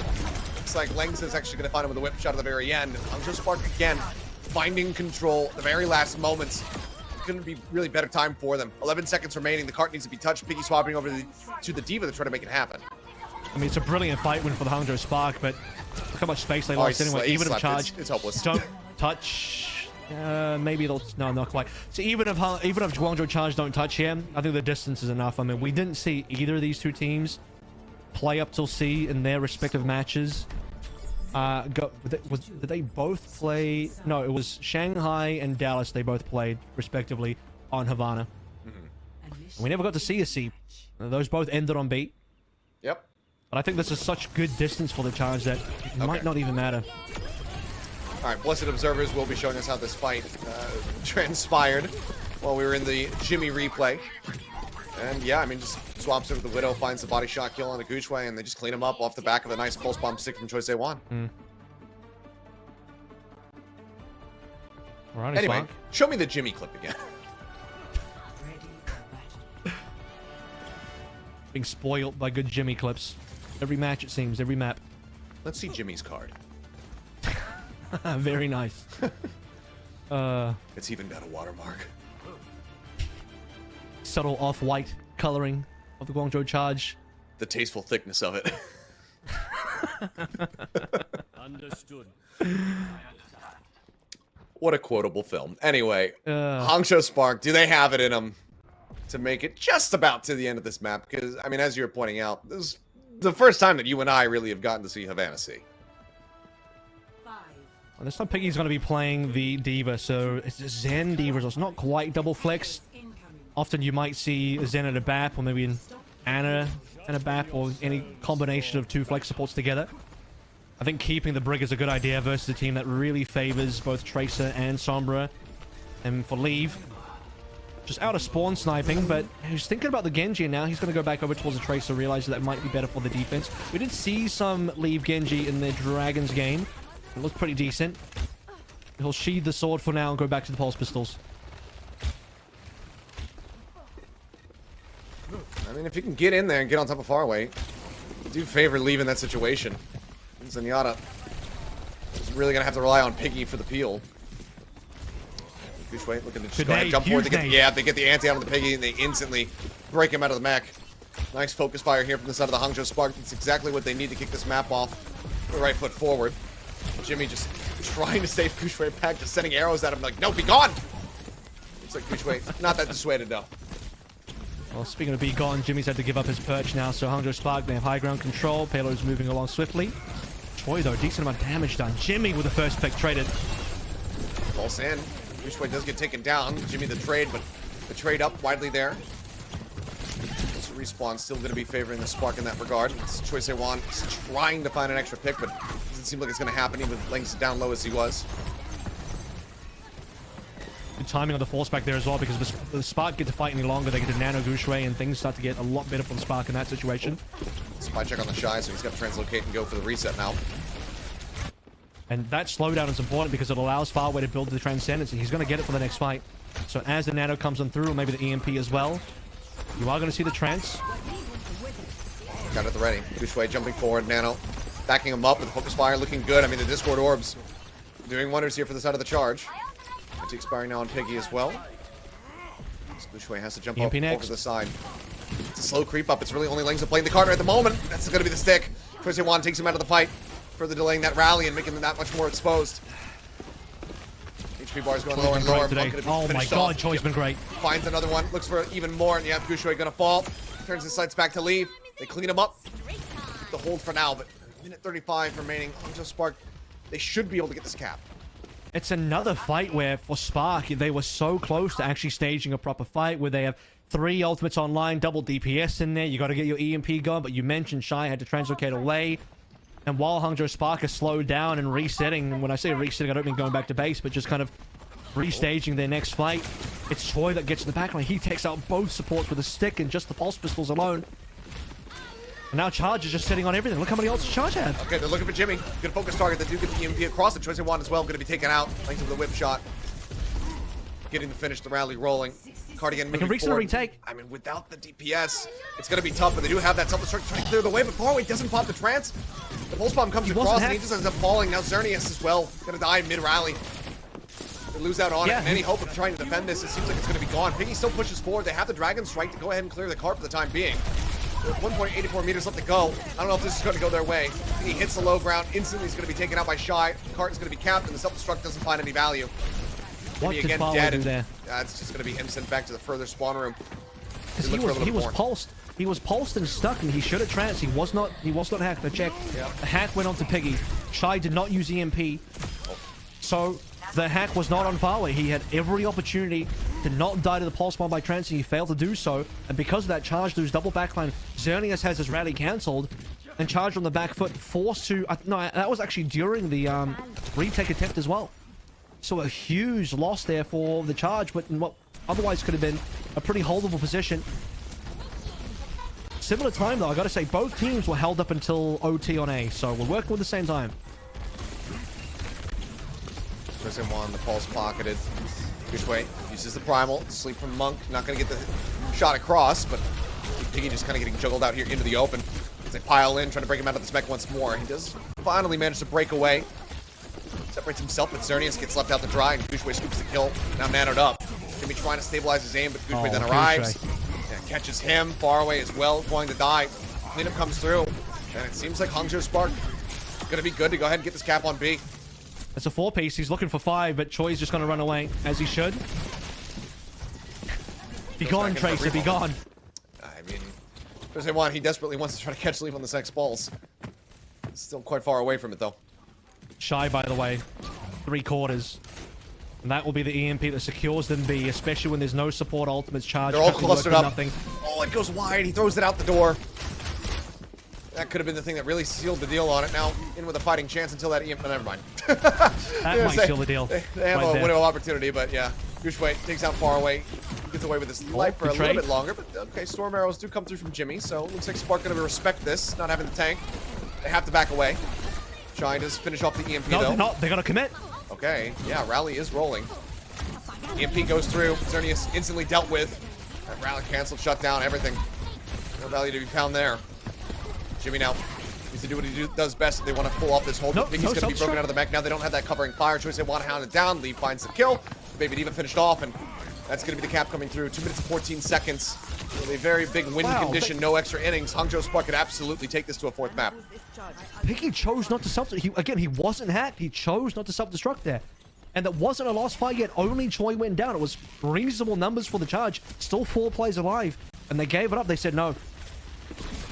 Looks like Lengs is actually going to find him with a whip shot at the very end. Hangzhou Spark again, finding control. The very last moments. Couldn't be really better time for them. 11 seconds remaining. The cart needs to be touched. Piggy swapping over to the, to the D.Va to try to make it happen. I mean, it's a brilliant fight win for the Hangzhou Spark, but look how much space they Oh, lost anyway. Even if. Charge It's- it's hopeless. don't touch... Uh, maybe they'll... No, not quite. So even if Han- even if Guangzhou Charge don't touch him, I think the distance is enough. I mean, we didn't see either of these two teams play up till C in their respective matches. Uh, go, was, did they both play? No, it was Shanghai and Dallas. They both played respectively on Havana. And we never got to see a C. Those both ended on B. Yep. But I think this is such good distance for the charge that it might not even matter. All right, Blessed Observers will be showing us how this fight uh, transpired while we were in the Jimmy replay. And yeah, I mean, just swaps over the Widow, finds the body shot kill on a GuXue, and they just clean him up off the back of a nice pulse bomb stick from ChoiSehwan. Alrighty, Anyway, show me the Jimmy clip again. Being spoiled by good Jimmy clips. Every match, it seems. Every map. Let's see Jimmy's card. Very nice. uh, It's even got a watermark. subtle off-white coloring of the Guangzhou charge. The tasteful thickness of it. Understood. what a quotable film. Anyway, Uh. Hangzhou Spark, do they have it in them to make it just about to the end of this map? Because, I mean, as you're pointing out, this is the first time that you and I really have gotten to see Havana Sea. Well, this time Piggy's going to be playing the D.Va, so it's Zen D.Va, so it's not quite double flex. Often you might see Zen and a BAP, or maybe an Ana and a BAP, or any combination of two flex supports together. I think keeping the Brig is a good idea versus a team that really favors both Tracer and Sombra. And for Leave, just out of spawn sniping, but he's thinking about the Genji and now. He's going to go back over towards the Tracer, realize that might be better for the defense. We did see some Leave Genji in the Dragons game. It looked pretty decent. He'll sheathe the sword for now and go back to the pulse pistols. I mean, if you can get in there and get on top of Farway, do favor leaving that situation. Zenyatta is really going to have to rely on Piggy for the peel. GuXue looking to just Good go ahead jump forward. They get, the, yeah, they get the anti out of the Piggy and they instantly break him out of the mech. Nice focus fire here from the side of the Hangzhou Spark. That's exactly what they need to kick this map off. The right foot forward. Jimmy just trying to save GuXue back, just sending arrows at him like, no, be gone! It's like GuXue, not that dissuaded though. Well, speaking of be gone, Jimmy's had to give up his perch now, so Hangzhou Spark, they have high ground control. Payload's moving along swiftly. Choi, though, decent amount of damage done. Jimmy with the first pick traded. False in. GuXue does get taken down. Jimmy the trade, but the trade up widely there. Respawn still going to be favoring the Spark in that regard. It's ChoiSehwan is trying to find an extra pick, but it doesn't seem like it's going to happen even with Lengths down low as he was. Good timing on the force back there as well, because if the Spark get to fight any longer, they get to nano GuXue, and things start to get a lot better for the Spark in that situation. Spy check on the Shy, so he's got to translocate and go for the reset now. And that slowdown is important because it allows Farway to build the Transcendence, and he's going to get it for the next fight. So as the Nano comes on through, or maybe the EMP as well, you are going to see the Trance. Got it at the ready. GuXue jumping forward, Nano backing him up with focus fire, looking good. I mean, the Discord orbs doing wonders here for the side of the charge. It's expiring now on Piggy as well. GuXue has to jump up next. over the side. It's a slow creep up. It's really only Lengths playing the Carter at the moment. That's going to be the stick. ChoiSehwan takes him out of the fight, further delaying that rally and making them that much more exposed. HP going lower and lower. today. Monk gonna be Oh my god, off. Choi's been great. Finds another one. Looks for even more. And yeah, GuXue gonna fall. Turns his sights back to Leave. They clean him up. The hold for now, but minute 35 remaining. Hangzhou Spark, they should be able to get this cap. It's another fight where for Spark, they were so close to actually staging a proper fight where they have three ultimates online, double DPS in there. You got to get your EMP going, but you mentioned Shy had to translocate away. And while Hangzhou Spark is slowed down and resetting, when I say resetting, I don't mean going back to base, but just kind of restaging their next fight. It's Choi that gets in the backline. He takes out both supports with a stick and just the pulse pistols alone. And now Charge is just sitting on everything. Look how many ults Charge had. Okay, they're looking for Jimmy. Good focus target. They do get the EMP across. The ChoiSehwan as well. Going to be taken out. Thanks to the whip shot. Getting the finish, the rally rolling. Cardigan moving can reset forward. retake. I mean, without the DPS, it's going to be tough, but they do have that self-destruct trying to clear the way, but Farway doesn't pop the trance. The pulse bomb comes He across, and he just ends up falling. Now Xerneas as well. Going to die mid-rally. They lose out on Yeah, it, and any hope of trying to defend this, it seems like it's going to be gone. Piggy still pushes forward. They have the Dragon Strike to go ahead and clear the cart for the time being. With 1.84 meters left to go. I don't know if this is going to go their way. He hits the low ground. Instantly, he's going to be taken out by Shy. The cart is going to be capped, and the self-destruct doesn't find any value. What did again dead, do there? uh, it's just going to be him sent back to the further spawn room. Because he was he was pulsed. He was pulsed and stuck, and he should have trance. He was not. He was not hacked. I checked. Yep. The hack went on to Piggy. Shy did not use EMP, so the hack was not on Farway. He had every opportunity to not die to the pulse bomb by trancing. he failed to do so. And because of that, Charge lose double backline. Xerneas has his rally cancelled, and Charge on the back foot forced to. Uh, no, that was actually during the um, retake attempt as well. So a huge loss there for the charge, but in what otherwise could have been a pretty holdable position. Similar time though, I gotta say, both teams were held up until OT on A, so we're working with the same time. Prison one, the pulse pocketed. GuXue uses the primal. Sleep from Monk. Not going to get the shot across, but Piggy just kind of getting juggled out here into the open. As they pile in, trying to break him out of the mech once more. He does finally manage to break away. Separates himself, but Xerneas gets left out to dry, and GuXue scoops the kill. Now manoed up. Gonna trying to stabilize his aim, but GuXue Oh, then arrives. Yeah, catches him far away as well, going to die. Cleanup comes through, and it seems like Hangzhou Spark gonna be good to go ahead and get this cap on B. It's a four piece, he's looking for five, but Choi's just gonna run away, as he should. Be Goes gone, Tracer, be gone. I mean, Thursday one, he desperately wants to try to catch Leave on the sex balls. Still quite far away from it though. Shy, by the way. Three quarters. And that will be the EMP that secures them B, especially when there's no support ultimates charge. They're all clustered up. Nothing. Oh, it goes wide. He throws it out the door. That could have been the thing that really sealed the deal on it. Now in with a fighting chance until that EMP. Never mind. That might they- seal the deal. They, they have right a there. window opportunity, but yeah. GuXue takes out Farway. Gets away with his life for a Oh, little bit longer, but okay, storm arrows do come through from Jimmy, so it looks like Spark gonna respect this, not having the tank. They have to back away. Shine does finish off the EMP No, though. they're not. They're gonna commit. Okay, yeah, rally is rolling. EMP goes through. Xerneas instantly dealt with. That rally canceled, shut down, everything. No value to be found there. Jimmy now needs to do what he do, does best they want to pull off this hold. Nope, think no he's going to be broken out of the mech. Now they don't have that covering fire. Choice they want to hound it down. Lee finds the kill. Baby D.Va finished off, and that's going to be the cap coming through. Two minutes and 14 seconds. With a very big win Wow, condition, no extra innings. Hangzhou Spark could absolutely take this to a fourth map. Piggy chose not to self. He, again, he wasn't hacked. He chose not to self-destruct there. And that wasn't a lost fight yet. Only Choi went down. It was reasonable numbers for the charge. Still four players alive. And they gave it up. They said, no.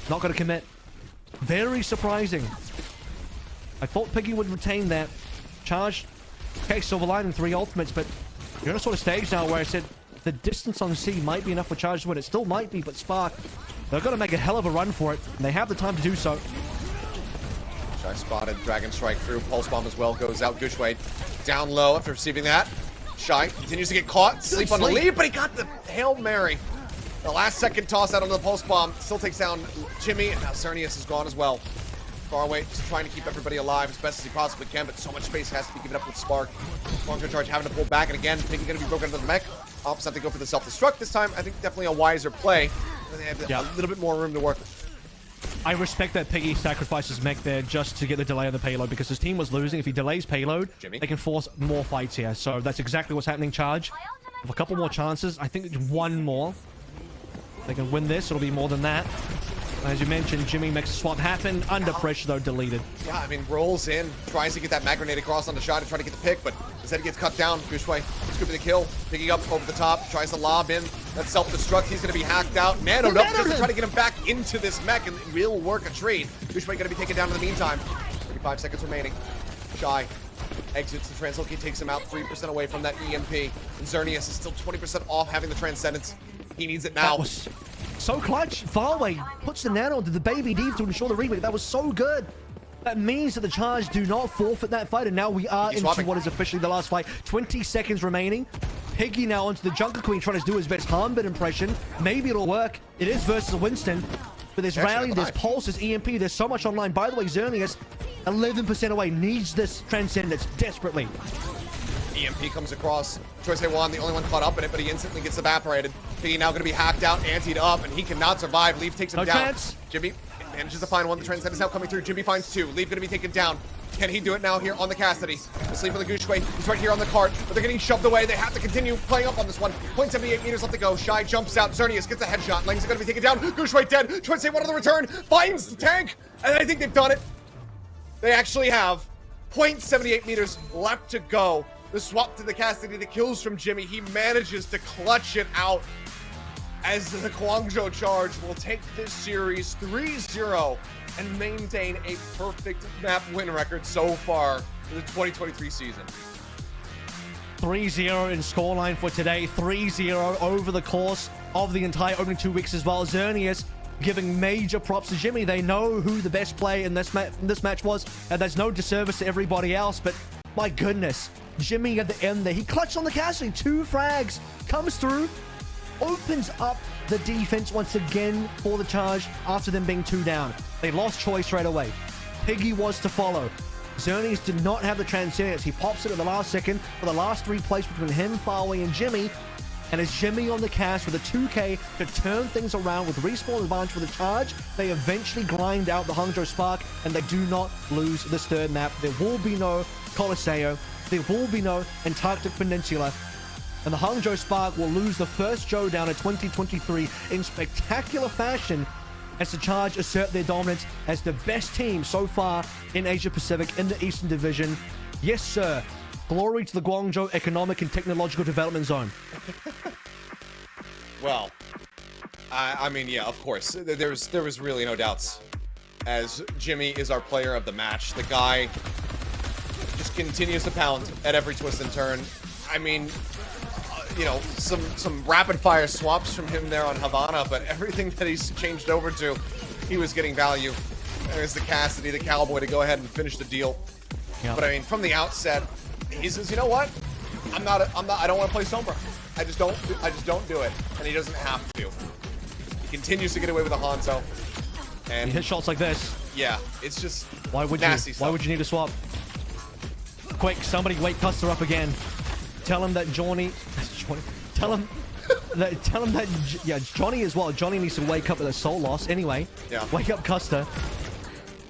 Not going to commit. Very surprising. I thought Piggy would retain that. Charge. Okay, Silver Line and three ultimates, but you're in a sort of stage now where I said the distance on C might be enough for Charge to win. It still might be, but Spark, they're going to make a hell of a run for it. And they have the time to do so. Shy spotted. Dragon Strike through. Pulse Bomb as well goes out. GuXue down low after receiving that. Shy continues to get caught. Sleep on the sleep. lead, but he got the Hail Mary. The last second toss out on the Pulse Bomb. Still takes down Jimmy, and now Xerneas is gone as well. Farway, just trying to keep everybody alive as best as he possibly can, but so much space has to be given up with Spark. Longer charge having to pull back, and again, Piggy going to be broken into the mech. Opposite have to go for the self-destruct this time. I think definitely a wiser play. They have Yeah. a little bit more room to work with. I respect that Piggy sacrifices mech there just to get the delay on the payload because his team was losing. If he delays payload, Jimmy? they can force more fights here. So that's exactly what's happening, Charge. With a couple more chances, I think one more. They can win this, it'll be more than that. As you mentioned, Jimmy makes a swap happen. Under pressure, though, deleted. Yeah, I mean, rolls in, tries to get that mag grenade across on the shot to try to get the pick, but instead he gets cut down. GuXue scooping the kill, picking up over the top, tries to lob in. That self-destruct, he's going to be hacked out. Nano up just to try to get him back into this mech, and it will work a trade. Douchebag going to be taken down in the meantime. 35 seconds remaining. Shy exits the translocate, takes him out 3% away from that EMP. And Xerneas is still 20% off having the Transcendence. He needs it now. So clutch. Farway puts the nano into the baby D to ensure the remake. That was so good. That means that the charge do not forfeit that fight, and now we are He's into swapping. what is officially the last fight. 20 seconds remaining. Piggy now onto the Junker Queen trying to do his best Harmbit impression. Maybe it'll work. It is versus Winston. But there's Actually, Rally, there's. Pulse, there's EMP, there's so much online. By the way, Xerneas, 11% away, needs this Transcendence desperately. EMP comes across. Troy One, the only one caught up in it, but he instantly gets evaporated. Piggy now going to be hacked out, antied up, and he cannot survive. Leave takes him No down. chance. Jimmy manages to find one. The Transcendence is now coming through. Jimmy finds two. Leave going to be taken down. Can he do it now here on the Cassidy? Asleep on the GuXue. He's right here on the cart, but they're getting shoved away. They have to continue playing up on this one. 0.78 meters left to go. Shy jumps out. Xerneas gets a headshot. Lang's going to be taken down. GuXue dead. Troy One on the return. Finds the tank. And I think they've done it. They actually have 0.78 meters left to go. The swap to the Cassidy, the kills from Jimmy. He manages to clutch it out as the Guangzhou charge will take this series 3-0 and maintain a perfect map win record so far for the 2023 season. 3-0 in scoreline for today. 3-0 over the course of the entire opening two weeks as well. Xerneas giving major props to Jimmy. They know who the best play in this, ma- in this match was, and there's no disservice to everybody else, but my goodness. Jimmy at the end there, he clutched on the casting. Two frags, comes through, opens up the defense once again for the charge after them being two down. They lost choice right away. Piggy was to follow. Xerneas did not have the transcendence. He pops it at the last second for the last three plays between him, Farway, and Jimmy. And as Jimmy on the cast with a 2K to turn things around with respawn advantage for the charge, they eventually grind out the Hangzhou Spark and they do not lose this third map. There will be no Colosseo. There will be no Antarctic Peninsula. And the Hangzhou Spark will lose the first showdown of 2023 in spectacular fashion as the Charge assert their dominance as the best team so far in Asia Pacific in the Eastern Division. Yes, sir. Glory to the Guangzhou Economic and Technological Development Zone. Well, I, I mean, yeah, of course. There- There's there was really no doubts. As Jimmy is our player of the match, the guy just continues to pound at every twist and turn. I mean, uh, you know, some some rapid fire swaps from him there on Havana, but everything that he's changed over to, he was getting value. There's the Cassidy, the Cowboy, to go ahead and finish the deal. Yeah. But I mean, from the outset, he says, you know what? I'm not. A, I'm not. I don't want to play Sombra. I just don't. do- I just don't do it, and he doesn't have to. He continues to get away with the Hanzo, He and hits shots like this. yeah, it's just Why would you? nasty Why would you need to swap? Quick, somebody wake Custa up again. Tell him that Johnny, Johnny tell him that tell him that yeah Johnny as well. Johnny needs to wake up with a soul loss anyway. Yeah. Wake up Custa.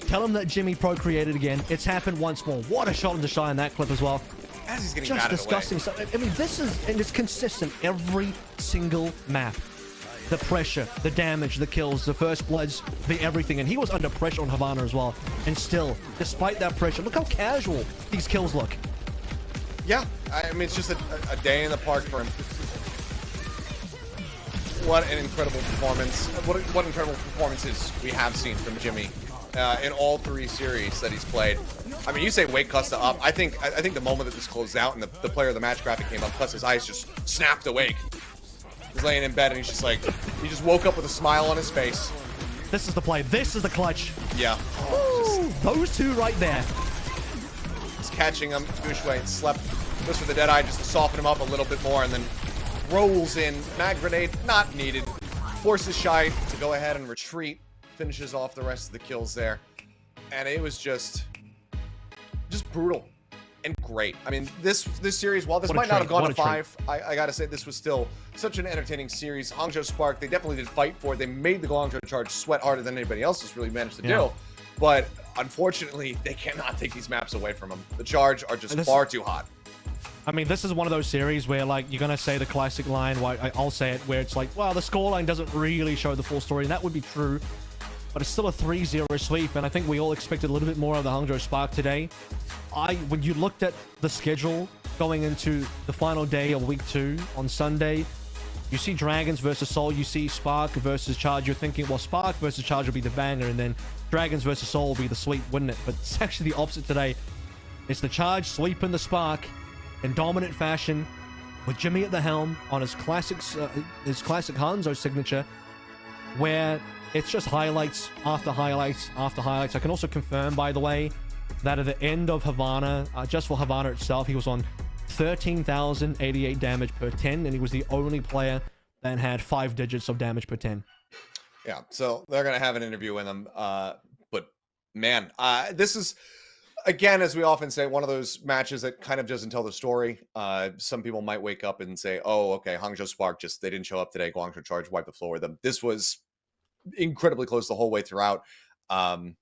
Tell him that Jimmy procreated again. It's happened once more. What a shot into shy in that clip as well. As he's getting Just disgusting stuff. I mean, this is and it's consistent every single map. The pressure, the damage, the kills, the first bloods, the everything. And he was under pressure on Havana as well. And still, despite that pressure, look how casual these kills look. Yeah, I mean, it's just a, a day in the park for him. What an incredible performance! What what incredible performances we have seen from Jimmy uh, in all three series that he's played. I mean, you say wake Custa up. I think I think the moment that this closed out and the, the player of the match graphic came up, Custa's eyes just snapped awake. He's laying in bed and he's just like, he just woke up with a smile on his face. This is the play. This is the clutch. Yeah, Ooh, those two right there. He's catching him. GuXue slept. Goes for the dead eye just to soften him up a little bit more, and then rolls in. Mag grenade not needed. Forces Shy to go ahead and retreat. Finishes off the rest of the kills there, and it was just, just brutal and great. I mean, this this series, while this might not have gone to five, I, I gotta say this was still such an entertaining series. Hangzhou Spark, they definitely did fight for it. They made the Guangzhou charge sweat harder than anybody else has really managed to Yeah. do. But unfortunately, they cannot take these maps away from them. The charge are just this- far too hot. I mean, this is one of those series where, like, you're gonna say the classic line. Why I- I'll say it, where it's like, well, the scoreline doesn't really show the full story, and that would be true. But it's still a 3-0 sweep, and I think we all expected a little bit more of the Hangzhou Spark today. I, when you looked at the schedule going into the final day of week two on Sunday, you see Dragons versus Seoul, you see Spark versus Charge. You're thinking, well, Spark versus Charge will be the banger, and then Dragons versus Seoul will be the sweep, wouldn't it? But it's actually the opposite today. It's the Charge sweeping the Spark in dominant fashion with Jimmy at the helm on his classic, uh, his classic Hanzo signature, where it's just highlights after highlights after highlights. I can also confirm, by the way, that at the end of Havana, uh, just for Havana itself, he was on 13,088 damage per 10, and he was the only player that had five digits of damage per 10. Yeah, so they're going to have an interview with him. Uh, but man, uh, this is again, as we often say, one of those matches that kind of doesn't tell the story. Uh, some people might wake up and say, "Oh, okay, Hangzhou Spark just they didn't show up today. Guangzhou Charge wiped the floor with them." This was incredibly close the whole way throughout. Um,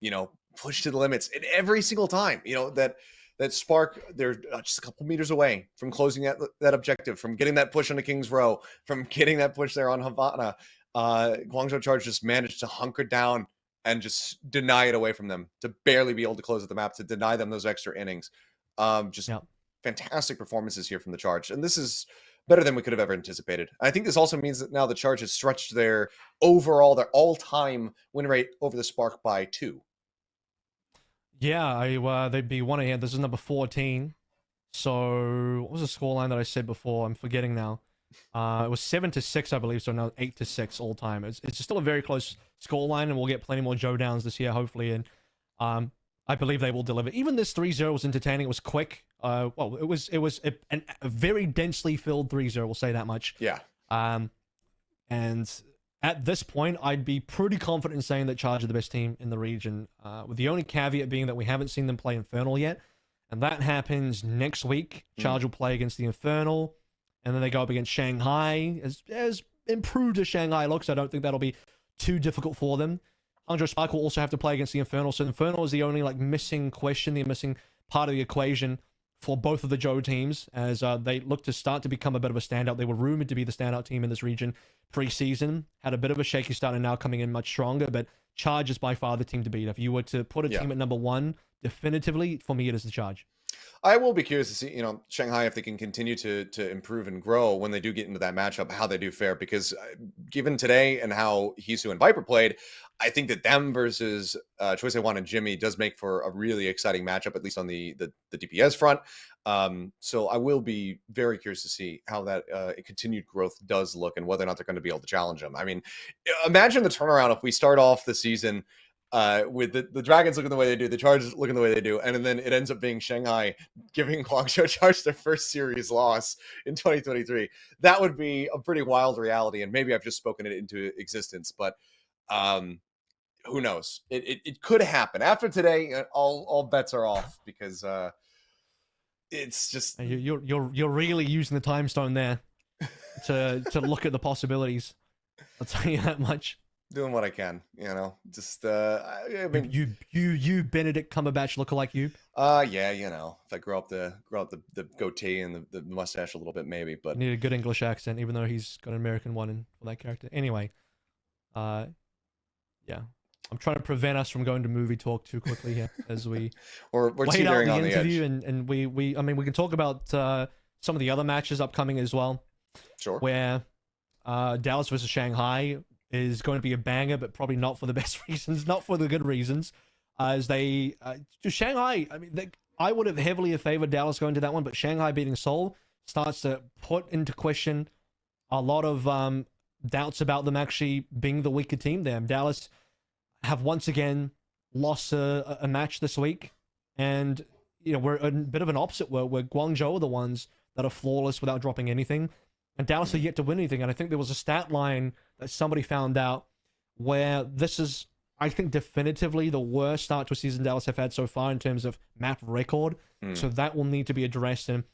you know, pushed to the limits, and every single time, you know that that Spark they're uh, just a couple meters away from closing that that objective, from getting that push on the King's Row, from getting that push there on Havana. Uh, Guangzhou Charge just managed to hunker down and just deny it away from them to barely be able to close at the map to deny them those extra innings. Um, just yep. fantastic performances here from the charge, and this is better than we could have ever anticipated. I think this also means that now the charge has stretched their overall their all time win rate over the spark by two. Yeah, I uh, they'd be one ahead. This is number fourteen. So what was the scoreline that I said before? I'm forgetting now. Uh, it was seven to six, I believe. So now eight to six all time. It's, it's still a very close scoreline, and we'll get plenty more Joe downs this year, hopefully. And um, I believe they will deliver. Even this 3-0 was entertaining. It was quick. Uh, well, it was it was a, a very densely filled 3-0. We'll say that much. Yeah. Um, and at this point, I'd be pretty confident in saying that Charge are the best team in the region. Uh, with the only caveat being that we haven't seen them play Infernal yet, and that happens next week. Hmm. Charge mm. will play against the Infernal and then they go up against Shanghai. As, as improved as Shanghai looks, I don't think that'll be too difficult for them. Hangzhou Spark will also have to play against the Infernal. So Infernal is the only like missing question, the missing part of the equation for both of the Joe teams as uh, they look to start to become a bit of a standout. They were rumored to be the standout team in this region preseason. Had a bit of a shaky start and now coming in much stronger, but Charge is by far the team to beat. If you were to put a yeah. team at number one, definitively, for me, it is the Charge. I will be curious to see, you know, Shanghai if they can continue to to improve and grow when they do get into that matchup, how they do fare. Because uh, given today and how Hisu and Viper played, I think that them versus uh, ChoiSehwan and Jimmy does make for a really exciting matchup, at least on the the, the DPS front. Um, so I will be very curious to see how that uh, continued growth does look and whether or not they're going to be able to challenge them. I mean, imagine the turnaround if we start off the season uh, with the, the Dragons looking the way they do, the Chargers looking the way they do, and then it ends up being Shanghai giving Guangzhou Charge their first series loss in 2023. That would be a pretty wild reality, and maybe I've just spoken it into existence, but um, who knows? It, it, it could happen after today. Uh, all all bets are off because uh, it's just you're you're you're really using the time stone there to to look at the possibilities. I'll tell you that much doing what I can, you know. Just uh I mean you you you Benedict Cumberbatch look like you? Uh yeah, you know. If I grow up the grow up the, the goatee and the, the mustache a little bit maybe, but you need a good English accent even though he's got an American one in for that character. Anyway, uh yeah. I'm trying to prevent us from going to movie talk too quickly here as we we're, we're wait out the, interview the and and we we I mean we can talk about uh some of the other matches upcoming as well. Sure. Where uh Dallas versus Shanghai is going to be a banger, but probably not for the best reasons, not for the good reasons. as they uh, to Shanghai, I mean, they, I would have heavily favored Dallas going to that one, but Shanghai beating Seoul starts to put into question a lot of um, doubts about them actually being the weaker team there. Dallas have once again lost a, a match this week, and you know we're a bit of an opposite where, where Guangzhou are the ones that are flawless without dropping anything, and Dallas are yet to win anything. And I think there was a stat line that somebody found out where this is, I think, definitively the worst start to a season Dallas have had so far in terms of map record. Mm. So that will need to be addressed. And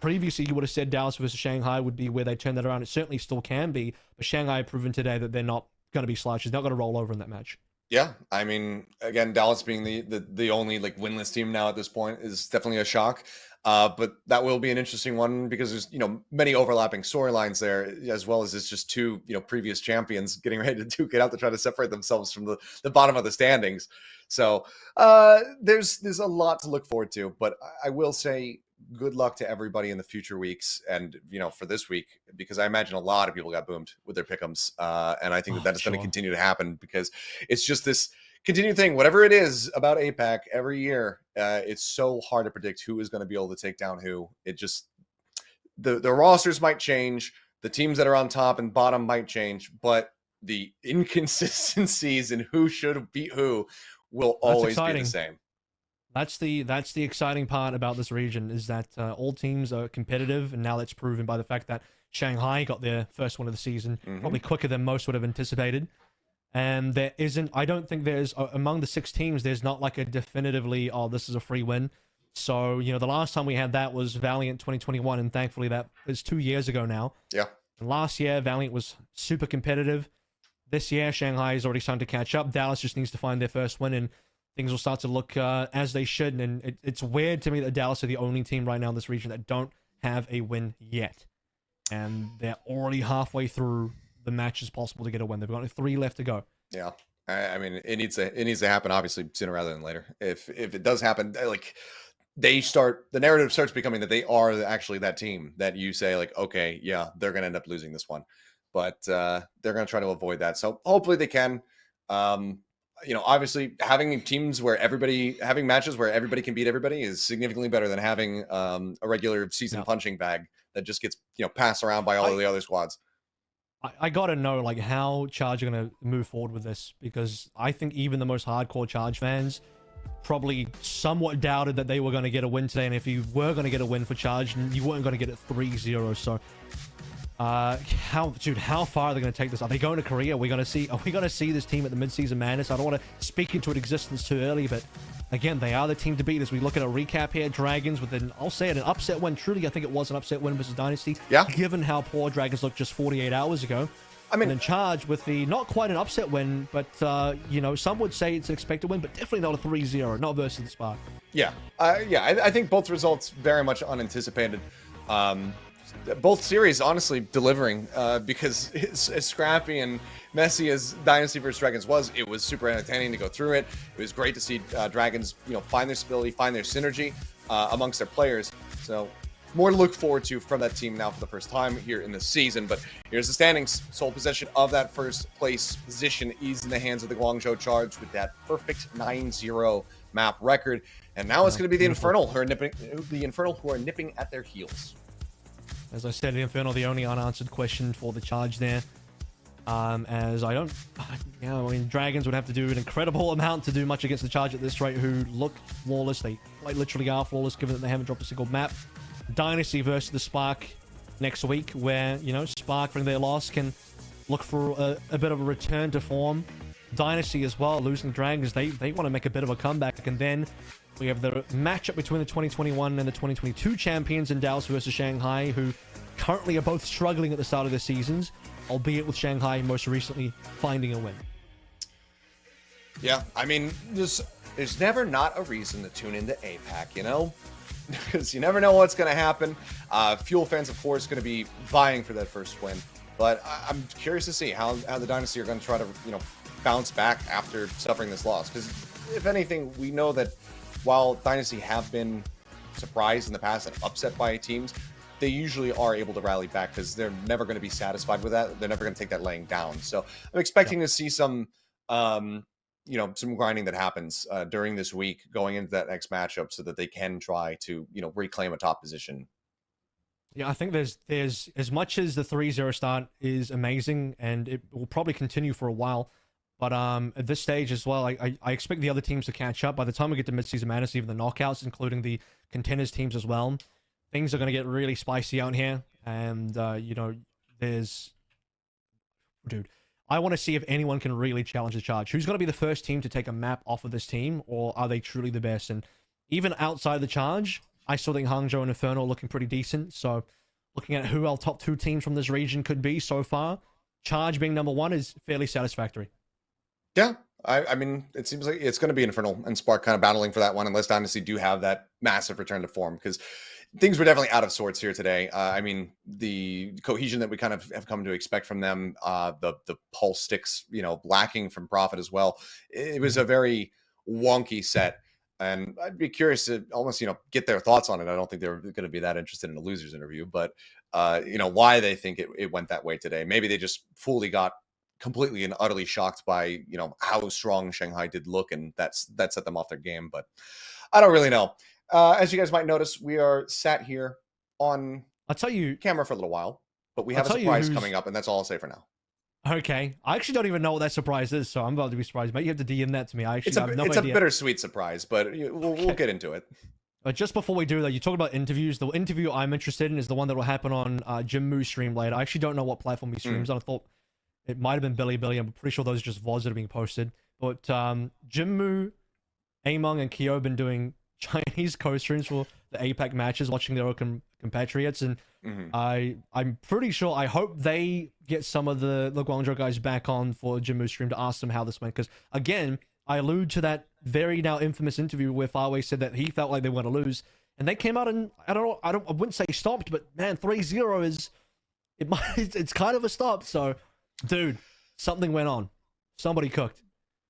previously, you would have said Dallas versus Shanghai would be where they turn that around. It certainly still can be, but Shanghai have proven today that they're not going to be slouches. They're not going to roll over in that match. Yeah, I mean, again, Dallas being the, the the only like winless team now at this point is definitely a shock. Uh, but that will be an interesting one because there's you know many overlapping storylines there, as well as it's just two you know previous champions getting ready to duke it out to try to separate themselves from the, the bottom of the standings. So uh, there's there's a lot to look forward to. But I will say good luck to everybody in the future weeks, and you know for this week because I imagine a lot of people got boomed with their pickums, uh, and I think that Oh, that is sure. going to continue to happen because it's just this continued thing. Whatever it is about APAC every year, uh, it's so hard to predict who is going to be able to take down who. It just the the rosters might change, the teams that are on top and bottom might change, but the inconsistencies in who should beat who will That's always be the same. That's the that's the exciting part about this region is that uh, all teams are competitive, and now that's proven by the fact that Shanghai got their first one of the season Mhm. probably quicker than most would have anticipated. And there isn't, I don't think there's uh, among the six teams, there's not like a definitively, oh, this is a free win. So you know, the last time we had that was Valiant 2021, and thankfully that is two years ago now. Yeah. And last year, Valiant was super competitive. This year, Shanghai is already starting to catch up. Dallas just needs to find their first win, and things will start to look uh, as they should. And it, it's weird to me that Dallas are the only team right now in this region that don't have a win yet. And they're already halfway through the matches possible to get a win. They've got three left to go. Yeah. I, I mean, it needs to it needs to happen obviously sooner rather than later. If if it does happen, uh, like they start the narrative starts becoming that they are actually that team that you say like, okay, yeah, they're gonna end up losing this one, but uh, they're gonna try to avoid that. So hopefully they can. Um, you know, obviously having teams where everybody having matches where everybody can beat everybody is significantly better than having um, a regular season Yeah. punching bag that just gets you know passed around by all I- of the other squads. I, I gotta know like how Charge are gonna move forward with this because I think even the most hardcore Charge fans probably somewhat doubted that they were gonna get a win today, and if you were gonna get a win for Charge, you weren't gonna get it 3-0. So, uh, how dude, how far are they gonna take this? Are they going to Korea? Are we gonna see? Are we gonna see this team at the midseason madness? I don't want to speak into it existence too early, but. Again, they are the team to beat as we look at a recap here. Dragons with an, I'll say it, an upset win. Truly, I think it was an upset win versus Dynasty. Yeah. Given how poor Dragons looked just 48 hours ago. I mean, and then charge with the not quite an upset win, but uh, you know some would say it's an expected win, but definitely not a 3-0, not versus the Spark. Yeah, uh, yeah, I, I think both results very much unanticipated. Um, both series, honestly, delivering uh, because as, as scrappy and messy as Dynasty vs Dragons was, it was super entertaining to go through it. It was great to see uh, Dragons, you know, find their stability, find their synergy uh, amongst their players. So more to look forward to from that team now for the first time here in the season. But here's the standings: sole possession of that first place position is in the hands of the Guangzhou Charge with that perfect 9-0 map record. And now it's going to be the. Infernal who are nipping, the Infernal who are nipping at their heels. As I said, Inferno, the only unanswered question for the charge there. Um, as I don't, you know, I mean, Dragons would have to do an incredible amount to do much against the charge at this rate, who look flawless. They quite literally are flawless, given that they haven't dropped a single map. Dynasty versus the Spark next week, where you know Spark from their loss can look for a, a bit of a return to form. Dynasty as well, losing Dragons, they they want to make a bit of a comeback, and then we have the matchup between the 2021 and the 2022 champions in Dallas versus Shanghai, who currently are both struggling at the start of their seasons, albeit with Shanghai most recently finding a win. Yeah, I mean, there's never not a reason to tune into APAC, you know, because you never know what's going to happen. Uh, Fuel fans, of course, going to be vying for that first win, but I, I'm curious to see how how the Dynasty are going to try to you know bounce back after suffering this loss. Because if anything, we know that while Dynasty have been surprised in the past and upset by teams. They usually are able to rally back because they're never going to be satisfied with that. They're never going to take that laying down. So I'm expecting to see some um, you know some grinding that happens uh, during this week going into that next matchup so that they can try to you know reclaim a top position Yeah, I think there's there's as much as the 3-0 start is amazing and it will probably continue for a while. But um at this stage as well, I, I, expect the other teams to catch up. By the time we get to midseason madness, even the knockouts, including the contenders teams as well, things are gonna get really spicy out here. And uh, you know, there's dude, I want to see if anyone can really challenge the charge. Who's gonna be the first team to take a map off of this team, or are they truly the best? And even outside the charge, I still think Hangzhou and Inferno are looking pretty decent. So, looking at who our top two teams from this region could be so far, Charge being number one is fairly satisfactory. Yeah I, I mean it seems like it's going to be infernal and spark kind of battling for that one unless dynasty do have that massive return to form because things were definitely out of sorts here today uh, i mean the cohesion that we kind of have come to expect from them uh, the the pulse sticks you know lacking from profit as well it was a very wonky set and I'd be curious to almost you know get their thoughts on it. I don't think they're going to be that interested in a losers interview, but uh, you know why they think it, it went that way today. Maybe they just fully got completely and utterly shocked by you know how strong Shanghai did look, and that's that set them off their game. But I don't really know. Uh, as you guys might notice, we are sat here on I'll tell you camera for a little while, but we I'll have a surprise coming up, and that's all I'll say for now. Okay, I actually don't even know what that surprise is, so I'm about to be surprised. Maybe you have to DM that to me. I actually It's a have no it's a bittersweet surprise, but we'll, we'll get into it. But just before we do that, you talk about interviews. The interview I'm interested in is the one that will happen on uh, Jim Moo stream later. I actually don't know what platform he streams on. I thought it might have been Bilibili. I'm pretty sure those are just VODs that are being posted. But um, Jim Moo, Among, and Kyo have been doing Chinese co-streams for the APAC matches, watching their own com- compatriots, and Mhm. I I'm pretty sure. I hope they get some of the the Guangzhou guys back on for Jim Moo's stream to ask them how this went. Because again, I allude to that very now infamous interview where Farway said that he felt like they were going to lose, and they came out and I don't know. I don't. I wouldn't say stopped, but man, 3-0 is it might. It's kind of a stop. So, dude, something went on. Somebody cooked.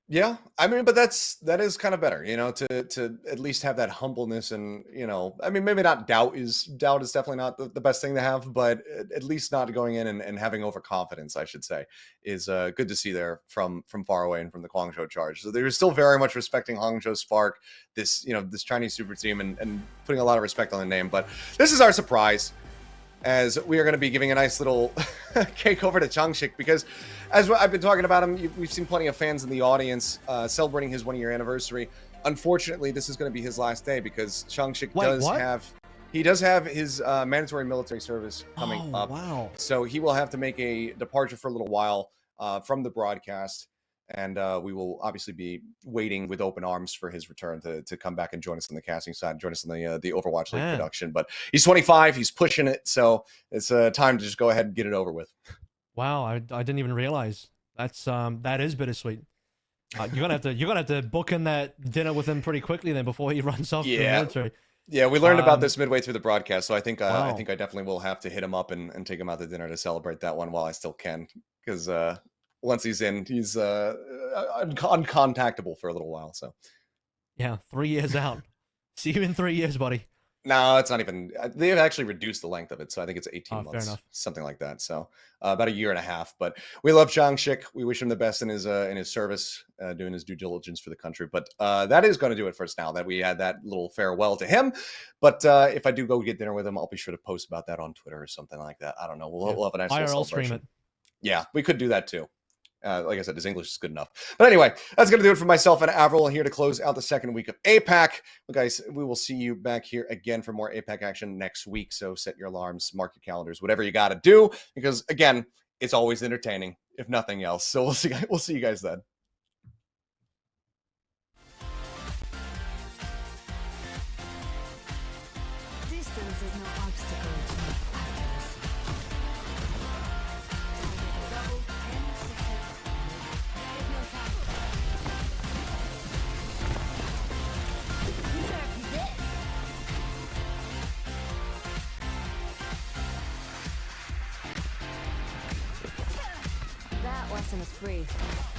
Yeah, I mean, but that's that is kind of better, you know, to to at least have that humbleness and you know, I mean, maybe not doubt is doubt is definitely not the, the best thing to have, but at, least not going in and, and having overconfidence, I should say, is uh, good to see there from from Farway and from the Guangzhou charge. So they're still very much respecting Hangzhou Spark, this you know this Chinese super team, and, and putting a lot of respect on the name. But this is our surprise as we are going to be giving a nice little cake over to Changshik because, as I've been talking about him, we've seen plenty of fans in the audience uh, celebrating his one year anniversary. Unfortunately, this is going to be his last day because Changshik does what? have he does have his uh, mandatory military service coming oh, up. wow. So he will have to make a departure for a little while uh, from the broadcast. And uh, we will obviously be waiting with open arms for his return to, to come back and join us on the casting side, join us on the uh, the Overwatch League Man. production. But he's 25, he's pushing it, so it's uh, time to just go ahead and get it over with. Wow, I, I didn't even realize that's um that is bittersweet. Uh, you're gonna have to you're gonna have to book in that dinner with him pretty quickly then before he runs off to the Yeah. military. Yeah, we learned about Um, this midway through the broadcast, so I think uh, I think I definitely will have to hit him up and, and take him out to dinner to celebrate that one while I still can, because uh, once he's in, he's uh, un- uncontactable for a little while. So. Yeah, three years out. See you in three years, buddy. No, it's not even. uh, They've actually reduced the length of it, so I think it's 18 Oh, fair months, enough. something like that. So uh, about a year and a half. But we love Changshik. We wish him the best in his uh, in his service, uh, doing his due diligence for the country. But uh, that is going to do it for us now. That we had that little farewell to him. But uh, if I do go get dinner with him, I'll be sure to post about that on Twitter or something like that. I don't know. We'll, Yeah. we'll have a nice little IRL celebration. it. Yeah, we could do that too. Uh, like I said, his English is good enough. But anyway, that's going to do it for myself and Avril here to close out the second week of APAC. Well, guys, we will see you back here again for more APAC action next week. So set your alarms, mark your calendars, whatever you got to do, because again, it's always entertaining, if nothing else. So we'll see. We'll see you guys then. Free.